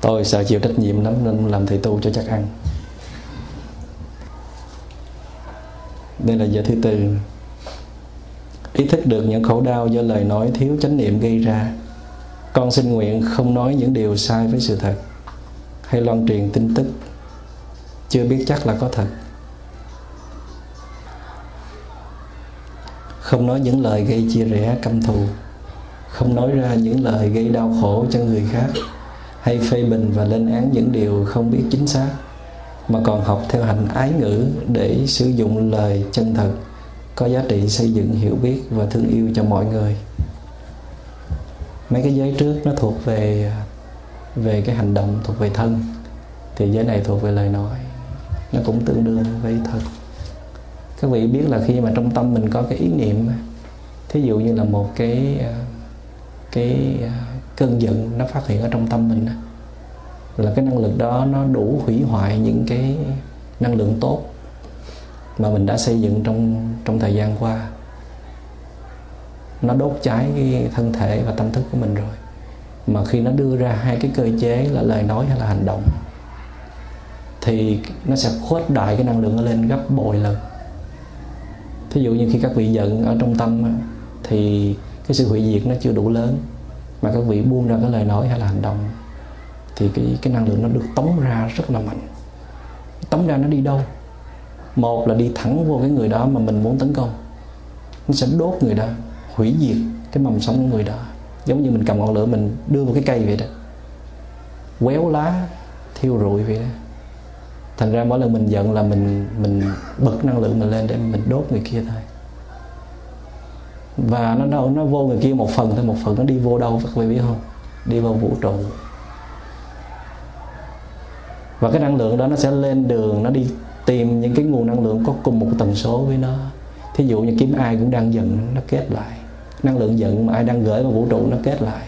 Tôi sợ chịu trách nhiệm lắm nên làm thầy tu cho chắc ăn. Đây là giờ thứ tư. Ý thức được những khổ đau do lời nói thiếu chánh niệm gây ra. Con xin nguyện không nói những điều sai với sự thật hay loan truyền tin tức chưa biết chắc là có thật. Không nói những lời gây chia rẽ, căm thù. Không nói ra những lời gây đau khổ cho người khác. Hay phê bình và lên án những điều không biết chính xác. Mà còn học theo hành ái ngữ để sử dụng lời chân thật, có giá trị xây dựng hiểu biết và thương yêu cho mọi người. Mấy cái giới trước nó thuộc về về cái hành động, thuộc về thân. Thì giới này thuộc về lời nói nó cũng tương đương với thật. Các vị biết là khi mà trong tâm mình có cái ý niệm thí dụ như là một cái ờ, cái ờ, cơn giận nó phát hiện ở trong tâm mình là cái năng lực đó nó đủ hủy hoại những cái năng lượng tốt mà mình đã xây dựng trong trong thời gian qua. Nó đốt cháy cái thân thể và tâm thức của mình rồi. Mà khi nó đưa ra hai cái cơ chế là lời nói hay là hành động thì nó sẽ khuếch đại cái năng lượng lên gấp bội lần. Thí dụ như khi các vị giận ở trong tâm thì cái sự hủy diệt nó chưa đủ lớn, mà các vị buông ra cái lời nói hay là hành động, thì cái cái năng lượng nó được tống ra rất là mạnh. Tống ra nó đi đâu? Một là đi thẳng vô cái người đó mà mình muốn tấn công. Nó sẽ đốt người đó, hủy diệt cái mầm sống của người đó. Giống như mình cầm ngọn lửa mình đưa vào cái cây vậy đó. Quéo lá, thiêu rụi vậy đó thành ra mỗi lần mình giận là mình mình bật năng lượng mình lên để mình đốt người kia thôi. Và nó đâu, nó vô người kia một phần thôi, một phần nó đi vô đâu, các vị biết không? Đi vào vũ trụ. Và cái năng lượng đó nó sẽ lên đường, nó đi tìm những cái nguồn năng lượng có cùng một tần số với nó. Thí dụ như kiếm ai cũng đang giận, nó kết lại. Năng lượng giận mà ai đang gửi vào vũ trụ, nó kết lại.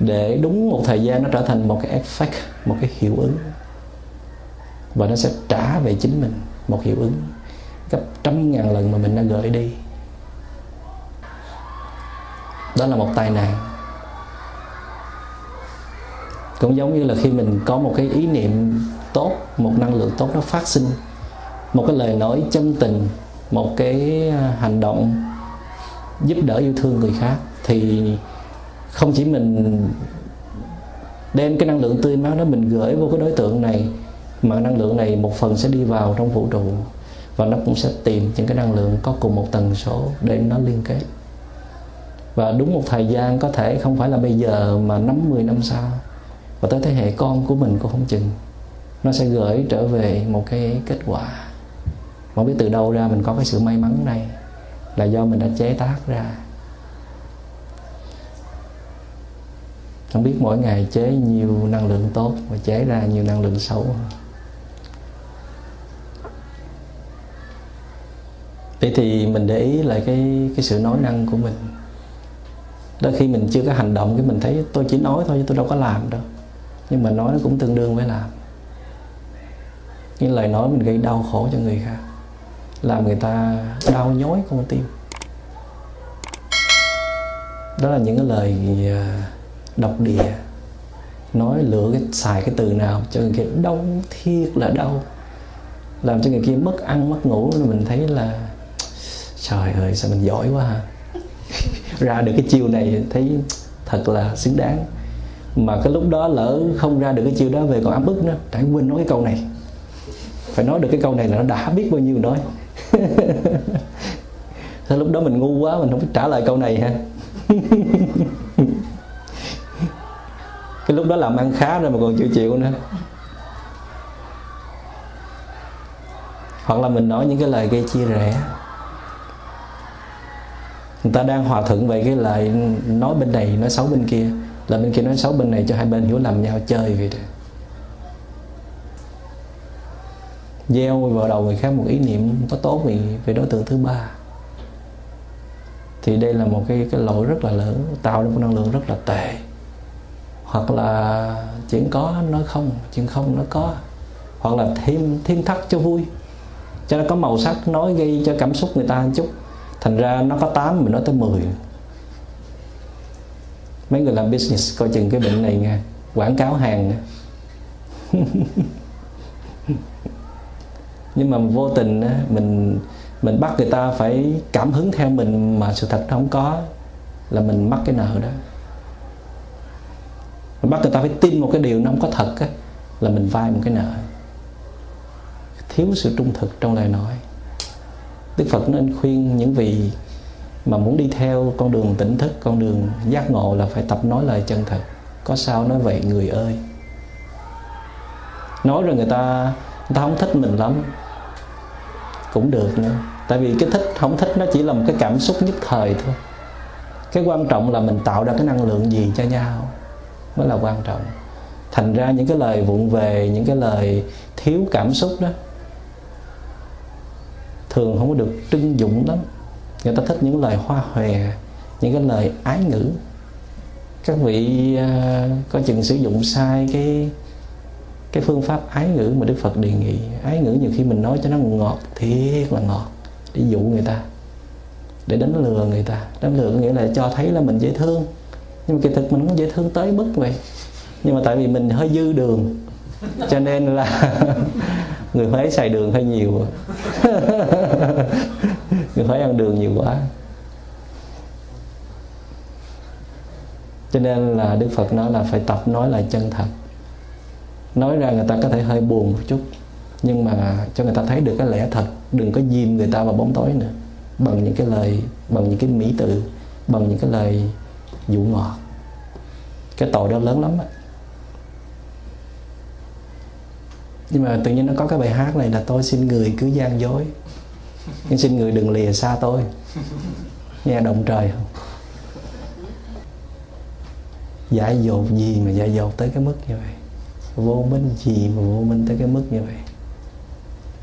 Để đúng một thời gian nó trở thành một cái effect, một cái hiệu ứng và nó sẽ trả về chính mình một hiệu ứng gấp trăm ngàn lần mà mình đã gửi đi. Đó là một tai nạn. Cũng giống như là khi mình có một cái ý niệm tốt, một năng lượng tốt nó phát sinh, một cái lời nói chân tình, một cái à, hành động giúp đỡ yêu thương người khác, thì không chỉ mình đem cái năng lượng tươi mát đó mình gửi vô cái đối tượng này mà năng lượng này một phần sẽ đi vào trong vũ trụ và nó cũng sẽ tìm những cái năng lượng có cùng một tần số để nó liên kết. Và đúng một thời gian có thể không phải là bây giờ mà năm 10 năm sau và tới thế hệ con của mình cũng không chừng, nó sẽ gửi trở về một cái kết quả. Không biết từ đâu ra mình có cái sự may mắn này là do mình đã chế tác ra. Không biết mỗi ngày chế nhiều năng lượng tốt và chế ra nhiều năng lượng xấu vậy thì mình để ý lại cái cái sự nói năng của mình. Đôi khi mình chưa có hành động cái mình thấy tôi chỉ nói thôi chứ tôi đâu có làm đâu. Nhưng mà nói nó cũng tương đương với làm. Những lời nói mình gây đau khổ cho người khác, làm người ta đau nhói con tim. Đó là những cái lời à, độc địa. Nói lựa cái, xài cái từ nào cho người kia đau, thiệt là đau. Làm cho người kia mất ăn, mất ngủ, mình thấy là trời ơi, sao mình giỏi quá ha. (laughs) Ra được cái chiêu này thấy thật là xứng đáng. Mà cái lúc đó lỡ không ra được cái chiêu đó về còn ấm ức nữa phải quên nói cái câu này. Phải nói được cái câu này là nó đã biết bao nhiêu nói Thế (laughs) lúc đó mình ngu quá, mình không biết trả lời câu này ha. (laughs) Cái lúc đó làm ăn khá rồi mà còn chịu chịu nữa. Hoặc là mình nói những cái lời gây chia rẽ người ta đang hòa thuận về cái lời nói bên này nói xấu bên kia. Là bên kia nói xấu bên này cho hai bên hiểu lầm nhau chơi vậy đó. Gieo vào đầu người khác một ý niệm có tốt về, về đối tượng thứ ba. Thì đây là một cái cái lỗi rất là lớn tạo ra một năng lượng rất là tệ. Hoặc là chuyện có nói không chuyện không nó có. Hoặc là thêm thêm thắt cho vui. Cho nó có màu sắc nói gây cho cảm xúc người ta một chút thành ra nó có 8 mình nói tới 10 mấy người làm business coi chừng cái bệnh này nha quảng cáo hàng (laughs) nhưng mà vô tình mình mình bắt người ta phải cảm hứng theo mình mà sự thật nó không có là mình mắc cái nợ đó. Mình bắt người ta phải tin một cái điều nó không có thật á, là mình vay một cái nợ. Thiếu sự trung thực trong lời nói. Đức Phật nên khuyên những vị mà muốn đi theo con đường tỉnh thức, con đường giác ngộ là phải tập nói lời chân thật. Có sao nói vậy, người ơi. Nói rồi người ta người ta không thích mình lắm. Cũng được nữa. Tại vì cái thích, không thích nó chỉ là một cái cảm xúc nhất thời thôi. Cái quan trọng là mình tạo ra cái năng lượng gì cho nhau mới là quan trọng. Thành ra những cái lời vụng về, những cái lời thiếu cảm xúc đó thường không có được trưng dụng lắm. Người ta thích những lời hoa hòe những cái lời ái ngữ. Các vị à, uh, có chừng sử dụng sai cái cái phương pháp ái ngữ mà Đức Phật đề nghị. Ái ngữ nhiều khi mình nói cho nó ngọt thiệt là ngọt để dụ người ta để đánh lừa người ta. Đánh lừa nghĩa là cho thấy là mình dễ thương. Nhưng mà kỳ thực mình không dễ thương tới mức vậy. Nhưng mà tại vì mình hơi dư đường cho nên là (laughs) người Huế xài đường hơi nhiều. (laughs) Người Huế ăn đường nhiều quá. Cho nên là Đức Phật nói là phải tập nói lại chân thật. Nói ra người ta có thể hơi buồn một chút, nhưng mà cho người ta thấy được cái lẽ thật, đừng có dìm người ta vào bóng tối nữa. Bằng những cái lời, bằng những cái mỹ từ, bằng những cái lời dụ ngọt. Cái tội đó lớn lắm á. Nhưng mà tự nhiên nó có cái bài hát này là tôi xin người cứ gian dối nhưng xin người đừng lìa xa tôi. Nghe động trời không? Dại dột gì mà dại dột tới cái mức như vậy? Vô minh gì mà vô minh tới cái mức như vậy?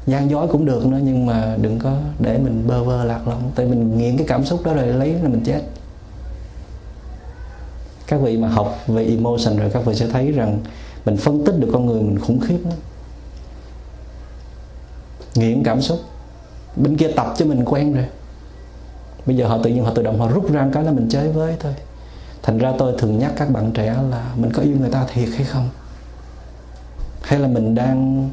Gian dối cũng được nữa, nhưng mà đừng có để mình bơ vơ lạc lõng. Tại mình nghiện cái cảm xúc đó rồi lấy là mình chết. Các vị mà học về emotion rồi các vị sẽ thấy rằng mình phân tích được con người mình khủng khiếp lắm nghiện cảm xúc. Bên kia tập cho mình quen rồi. Bây giờ họ tự nhiên họ tự động họ rút ra cái là mình chơi với thôi. Thành ra tôi thường nhắc các bạn trẻ là mình có yêu người ta thiệt hay không? Hay là mình đang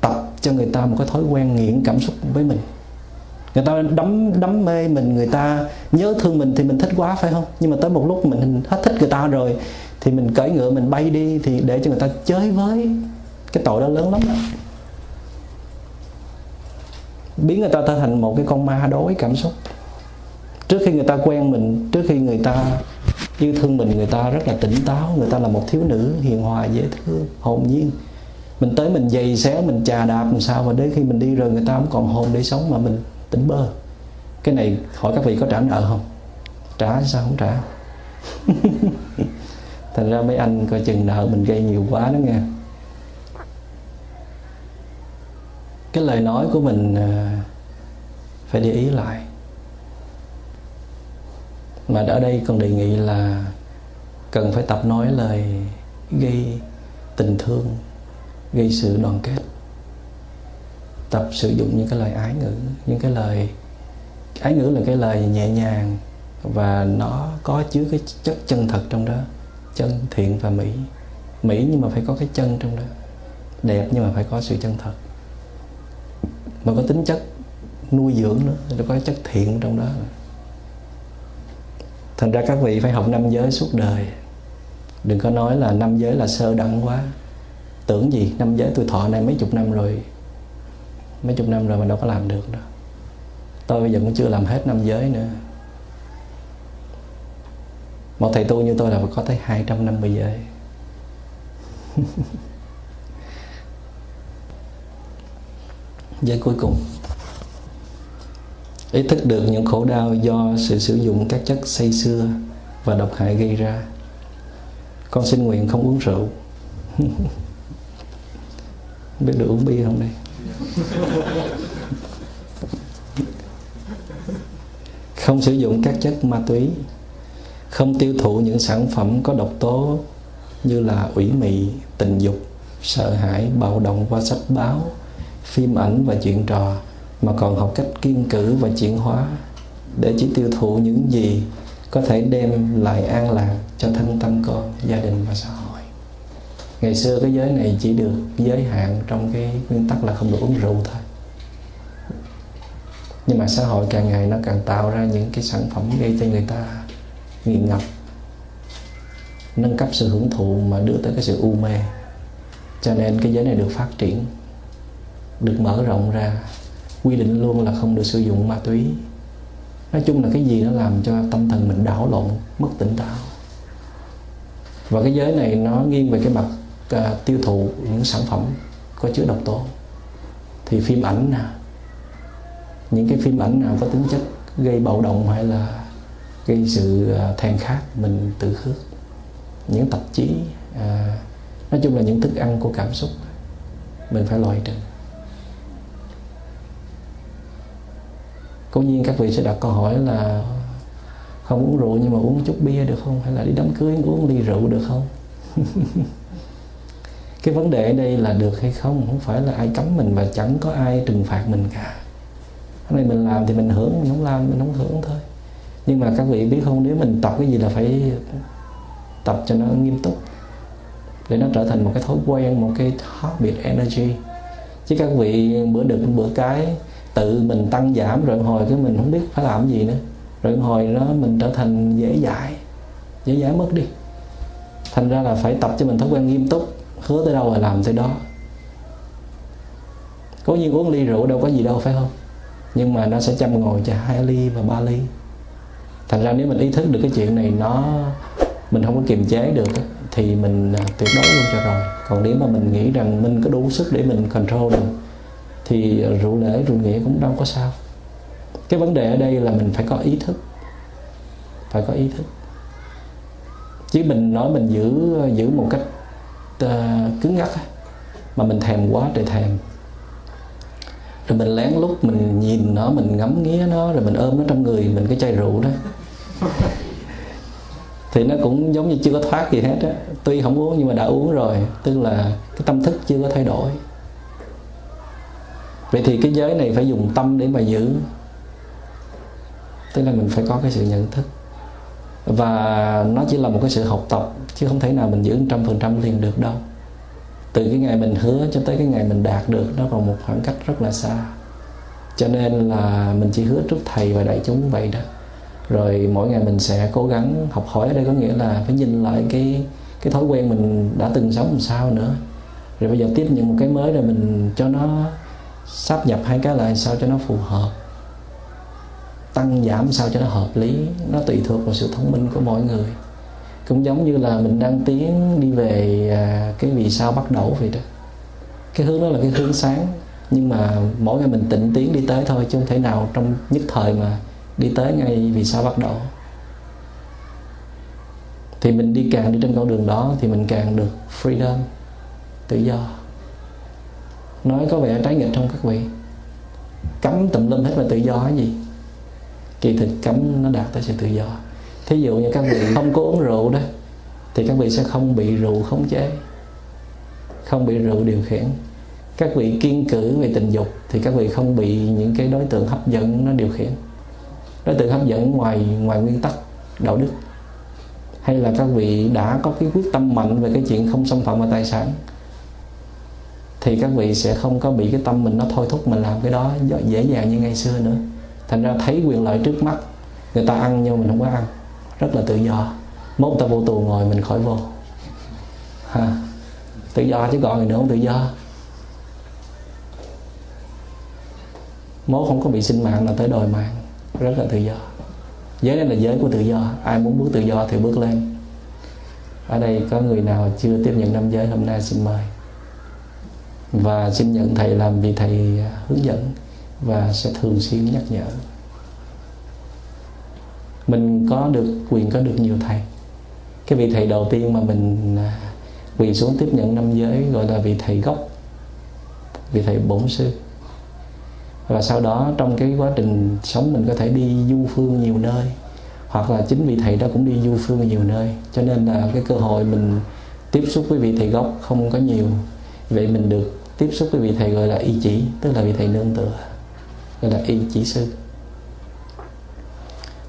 tập cho người ta một cái thói quen nghiện cảm xúc với mình? Người ta đắm đắm mê mình, người ta nhớ thương mình thì mình thích quá, phải không? Nhưng mà tới một lúc mình hết thích người ta rồi thì mình cởi ngựa mình bay đi thì để cho người ta chơi với cái tội đó lớn lắm. đó biến người ta trở thành một cái con ma đối cảm xúc. Trước khi người ta quen mình, trước khi người ta yêu thương mình, người ta rất là tỉnh táo, người ta là một thiếu nữ hiền hòa, dễ thương, hồn nhiên. Mình tới mình giày xéo mình chà đạp làm sao và đến khi mình đi rồi người ta không còn hồn để sống mà mình tỉnh bơ. Cái này hỏi các vị có trả nợ không? Trả sao không trả? (laughs) Thành ra mấy anh coi chừng nợ mình gây nhiều quá đó nghe. Cái lời nói của mình ờ, phải để ý lại. Mà ở đây còn đề nghị là cần phải tập nói lời gây tình thương, gây sự đoàn kết. Tập sử dụng những cái lời ái ngữ, những cái lời, ái ngữ là cái lời nhẹ nhàng và nó có chứa cái chất chân thật trong đó, chân thiện và mỹ. Mỹ nhưng mà phải có cái chân trong đó, đẹp nhưng mà phải có sự chân thật mà có tính chất nuôi dưỡng nữa, nó có chất thiện trong đó. Thành ra các vị phải học năm giới suốt đời. Đừng có nói là năm giới là sơ đẳng quá. Tưởng gì, năm giới tôi thọ này mấy chục năm rồi. Mấy chục năm rồi mà đâu có làm được đâu. Tôi bây giờ cũng chưa làm hết năm giới nữa. Một thầy tu như tôi là phải có tới 250 giới. (laughs) giới cuối cùng. Ý thức được những khổ đau do sự sử dụng các chất say xưa và độc hại gây ra. Con xin nguyện không uống rượu. (laughs) Biết được uống bia không đây? (laughs) Không sử dụng các chất ma túy. Không tiêu thụ những sản phẩm có độc tố như là ủy mị, tình dục, sợ hãi, bạo động qua sách báo, phim ảnh và chuyện trò mà còn học cách kiên cử và chuyển hóa để chỉ tiêu thụ những gì có thể đem lại an lạc cho thân tâm con, gia đình và xã hội. Ngày xưa cái giới này chỉ được giới hạn trong cái nguyên tắc là không được uống rượu thôi. Nhưng mà xã hội càng ngày nó càng tạo ra những cái sản phẩm gây cho người ta nghiện ngập nâng cấp sự hưởng thụ mà đưa tới cái sự u mê cho nên cái giới này được phát triển được mở rộng ra. Quy định luôn là không được sử dụng ma túy. Nói chung là cái gì nó làm cho tâm thần mình đảo lộn mất tỉnh táo. Và cái giới này nó nghiêng về cái mặt à, tiêu thụ những sản phẩm có chứa độc tố. Thì phim ảnh nè những cái phim ảnh nào có tính chất gây bạo động hay là gây sự à, thèm khát mình tự khước những tạp chí à, nói chung là những thức ăn của cảm xúc mình phải loại trừ. Cố nhiên các vị sẽ đặt câu hỏi là không uống rượu nhưng mà uống chút bia được không? Hay là đi đám cưới, uống ly rượu được không? (laughs) Cái vấn đề ở đây là được hay không? Không phải là ai cấm mình và chẳng có ai trừng phạt mình cả. Cái này mình làm thì mình hưởng, mình không làm mình không hưởng thôi. Nhưng mà các vị biết không? Nếu mình tập cái gì là phải tập cho nó nghiêm túc, để nó trở thành một cái thói quen, một cái habit energy. Chứ các vị bữa được bữa cái tự mình tăng giảm rồi hồi cái mình không biết phải làm gì nữa. Rồi hồi đó mình trở thành dễ dãi dễ dãi mất đi. Thành ra là phải tập cho mình thói quen nghiêm túc, hứa tới đâu là làm tới đó. Cố nhiên uống ly rượu đâu có gì đâu, phải không? Nhưng mà nó sẽ chăm ngồi cho hai ly và ba ly. Thành ra nếu mình ý thức được cái chuyện này, nó, mình không có kiềm chế được thì mình à, tuyệt đối luôn cho rồi. Còn nếu mà mình nghĩ rằng mình có đủ sức để mình control được thì rượu lễ rượu nghĩa cũng đâu có sao. Cái vấn đề ở đây là mình phải có ý thức phải có ý thức. Chứ mình nói mình giữ giữ một cách uh, cứng ngắc mà mình thèm quá trời thèm. Rồi mình lén lút mình nhìn nó mình ngắm nghía nó rồi mình ôm nó trong người mình cái chai rượu đó. (laughs) Thì nó cũng giống như chưa có thoát gì hết á. Tuy không uống nhưng mà đã uống rồi tức là cái tâm thức chưa có thay đổi vậy thì cái giới này phải dùng tâm để mà giữ. Tức là mình phải có cái sự nhận thức. Và nó chỉ là một cái sự học tập, chứ không thể nào mình giữ trăm phần trăm liền được đâu. Từ cái ngày mình hứa cho tới cái ngày mình đạt được, nó còn một khoảng cách rất là xa. Cho nên là mình chỉ hứa trước thầy và đại chúng vậy đó. Rồi mỗi ngày mình sẽ cố gắng học hỏi ở đây có nghĩa là phải nhìn lại cái cái thói quen mình đã từng sống làm sao nữa. Rồi bây giờ tiếp nhận một cái mới rồi mình cho nó sắp nhập hai cái lại sao cho nó phù hợp? Tăng giảm sao cho nó hợp lý? Nó tùy thuộc vào sự thông minh của mỗi người. Cũng giống như là mình đang tiến đi về à, cái vì sao bắt đầu vậy đó. Cái hướng đó là cái hướng sáng. Nhưng mà mỗi ngày mình tịnh tiến đi tới thôi chứ không thể nào trong nhất thời mà đi tới ngay vì sao bắt đầu. Thì mình đi càng đi trên con đường đó thì mình càng được freedom tự do nói có vẻ trái nghịch không các vị? Cấm tùm lum hết là tự do cái gì? Kỳ thực cấm nó đạt tới sự tự do. Thí dụ như các vị không có uống rượu đó, thì các vị sẽ không bị rượu khống chế, không bị rượu điều khiển. Các vị kiên cử về tình dục, thì các vị không bị những cái đối tượng hấp dẫn nó điều khiển. Đối tượng hấp dẫn ngoài ngoài nguyên tắc đạo đức. Hay là các vị đã có cái quyết tâm mạnh về cái chuyện không xâm phạm vào tài sản thì các vị sẽ không có bị cái tâm mình nó thôi thúc mình làm cái đó dễ dàng như ngày xưa nữa. Thành ra thấy quyền lợi trước mắt, người ta ăn nhưng mình không có ăn. Rất là tự do. Mốt ta vô tù ngồi, mình khỏi vô. Ha. Tự do chứ còn gì nữa không tự do. Mốt không có bị sinh mạng là tới đòi mạng. Rất là tự do. Giới này là giới của tự do. Ai muốn bước tự do thì bước lên. Ở đây có người nào chưa tiếp nhận năm giới hôm nay xin mời và xin nhận thầy làm vị thầy hướng dẫn và sẽ thường xuyên nhắc nhở. Mình có được, quyền có được nhiều thầy. Cái vị thầy đầu tiên mà mình à, quỳ xuống tiếp nhận năm giới gọi là vị thầy gốc, vị thầy bổn sư. Và sau đó trong cái quá trình sống mình có thể đi du phương nhiều nơi, hoặc là chính vị thầy đó cũng đi du phương nhiều nơi. Cho nên là cái cơ hội mình tiếp xúc với vị thầy gốc không có nhiều vậy mình được tiếp xúc với vị thầy gọi là y chỉ, tức là vị thầy nương tựa, gọi là y chỉ sư.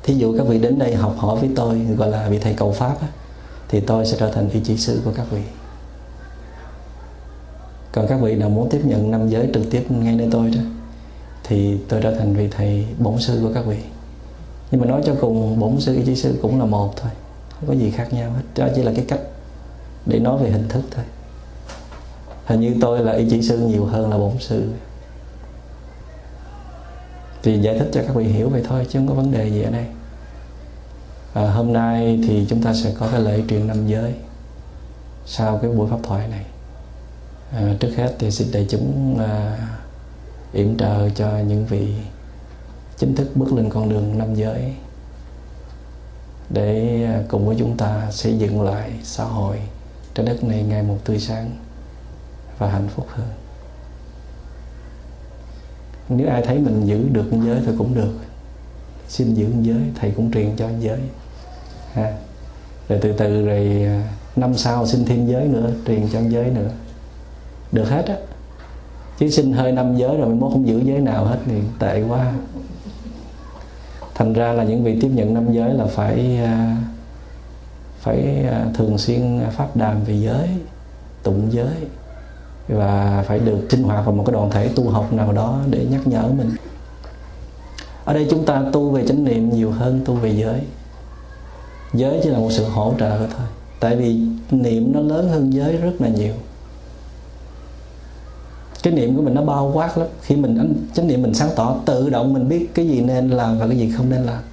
Thí dụ các vị đến đây học hỏi với tôi, gọi là vị thầy cầu pháp thì tôi sẽ trở thành y chỉ sư của các vị. Còn các vị nào muốn tiếp nhận năm giới trực tiếp ngay nơi tôi đó, thì tôi trở thành vị thầy bổn sư của các vị. Nhưng mà nói cho cùng, bổn sư, y chỉ sư cũng là một thôi, không có gì khác nhau hết. Đó chỉ là cái cách để nói về hình thức thôi hình như tôi là y chỉ sư nhiều hơn là bổn sư. Thì giải thích cho các vị hiểu vậy thôi chứ không có vấn đề gì ở đây. À, hôm nay thì chúng ta sẽ có cái lễ truyền năm giới sau cái buổi pháp thoại này. À, trước hết thì xin đại chúng à, yểm trợ cho những vị chính thức bước lên con đường năm giới để à, cùng với chúng ta xây dựng lại xã hội trái đất này ngày một tươi sáng và hạnh phúc hơn. Nếu ai thấy mình giữ được giới thì cũng được. Xin giữ giới, thầy cũng truyền cho giới. Ha. Rồi từ từ rồi à, năm sau xin thêm giới nữa, truyền cho giới nữa. Được hết á. Chứ xin hơi năm giới rồi mới không giữ giới nào hết thì tệ quá. Thành ra là những vị tiếp nhận năm giới là phải à, phải à, thường xuyên pháp đàm về giới, tụng giới và phải được sinh hoạt vào một cái đoàn thể tu học nào đó để nhắc nhở mình. Ở đây chúng ta tu về chánh niệm nhiều hơn tu về giới. Giới chỉ là một sự hỗ trợ thôi. Tại vì niệm nó lớn hơn giới rất là nhiều. Cái niệm của mình nó bao quát lắm. Khi mình chánh niệm mình sáng tỏ, tự động mình biết cái gì nên làm và cái gì không nên làm.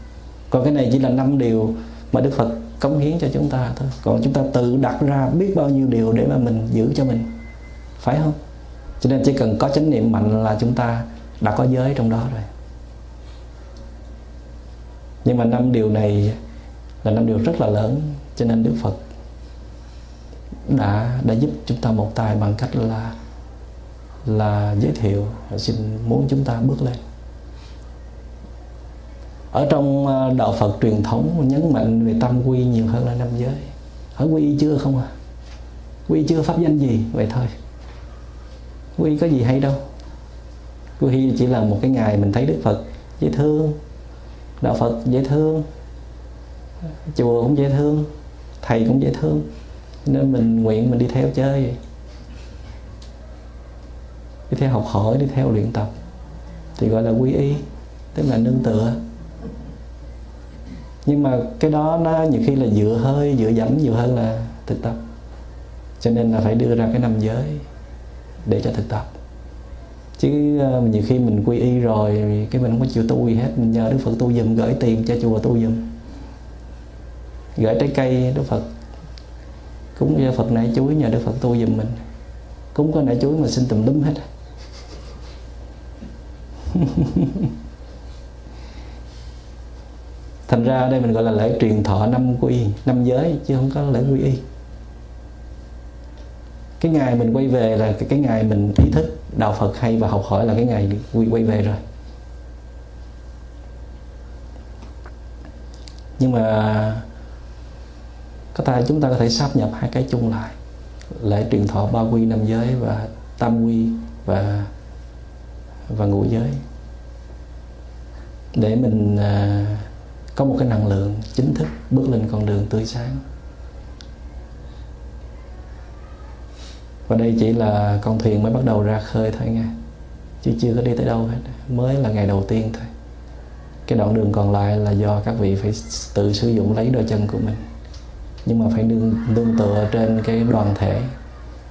Còn cái này chỉ là năm điều mà đức phật cống hiến cho chúng ta thôi. Còn chúng ta tự đặt ra biết bao nhiêu điều để mà mình giữ cho mình phải không? Cho nên chỉ cần có chánh niệm mạnh là chúng ta đã có giới trong đó rồi. Nhưng mà năm điều này là năm điều rất là lớn, cho nên đức phật đã đã giúp chúng ta một tài bằng cách là là giới thiệu, xin muốn chúng ta bước lên. Ở trong à, đạo Phật truyền thống, nhấn mạnh về tâm quy nhiều hơn là năm giới. Hỏi quy chưa không à? Quy chưa pháp danh gì vậy thôi quy có gì hay đâu. Quy chỉ là một cái ngày mình thấy Đức Phật dễ thương, đạo Phật dễ thương, chùa cũng dễ thương, thầy cũng dễ thương. Nên mình nguyện mình đi theo chơi. Đi theo học hỏi, đi theo luyện tập. Thì gọi là quy y, tức là nương tựa. Nhưng mà cái đó nó nhiều khi là dựa hơi, dựa dẫm nhiều hơn là thực tập. Cho nên là phải đưa ra cái năm giới để cho thực tập. Chứ ờ, nhiều khi mình quy y rồi cái mình không có chịu tu gì hết, mình nhờ đức phật tu giùm, gửi tiền cho chùa tu giùm. Gửi trái cây đức phật. Cúng cho phật nãy chuối, nhờ đức phật tu giùm mình. Cúng có nãy chuối mà xin tùm lum hết à. (laughs) thành ra đây mình gọi là lễ truyền thọ năm quy, năm giới, chứ không có lễ quy y cái ngày mình quay về là cái, cái ngày mình ý thức đạo Phật hay và học hỏi là cái ngày quay, quay về rồi. Nhưng mà có ta chúng ta có thể sắp nhập hai cái chung lại. Lễ truyền thọ ba quy năm giới và tam quy và và ngũ giới. Để mình à, có một cái năng lượng chính thức bước lên con đường tươi sáng. Và đây chỉ là con thuyền mới bắt đầu ra khơi thôi nha. Chứ chưa có đi tới đâu hết. Mới là ngày đầu tiên thôi. Cái đoạn đường còn lại là do các vị phải tự sử dụng lấy đôi chân của mình. Nhưng mà phải nương, nương tựa trên cái đoàn thể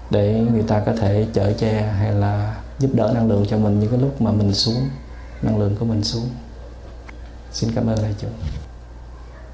để người ta có thể chở che hay là giúp đỡ năng lượng cho mình những cái lúc mà mình xuống năng lượng của mình xuống. Xin cảm ơn đại chúng.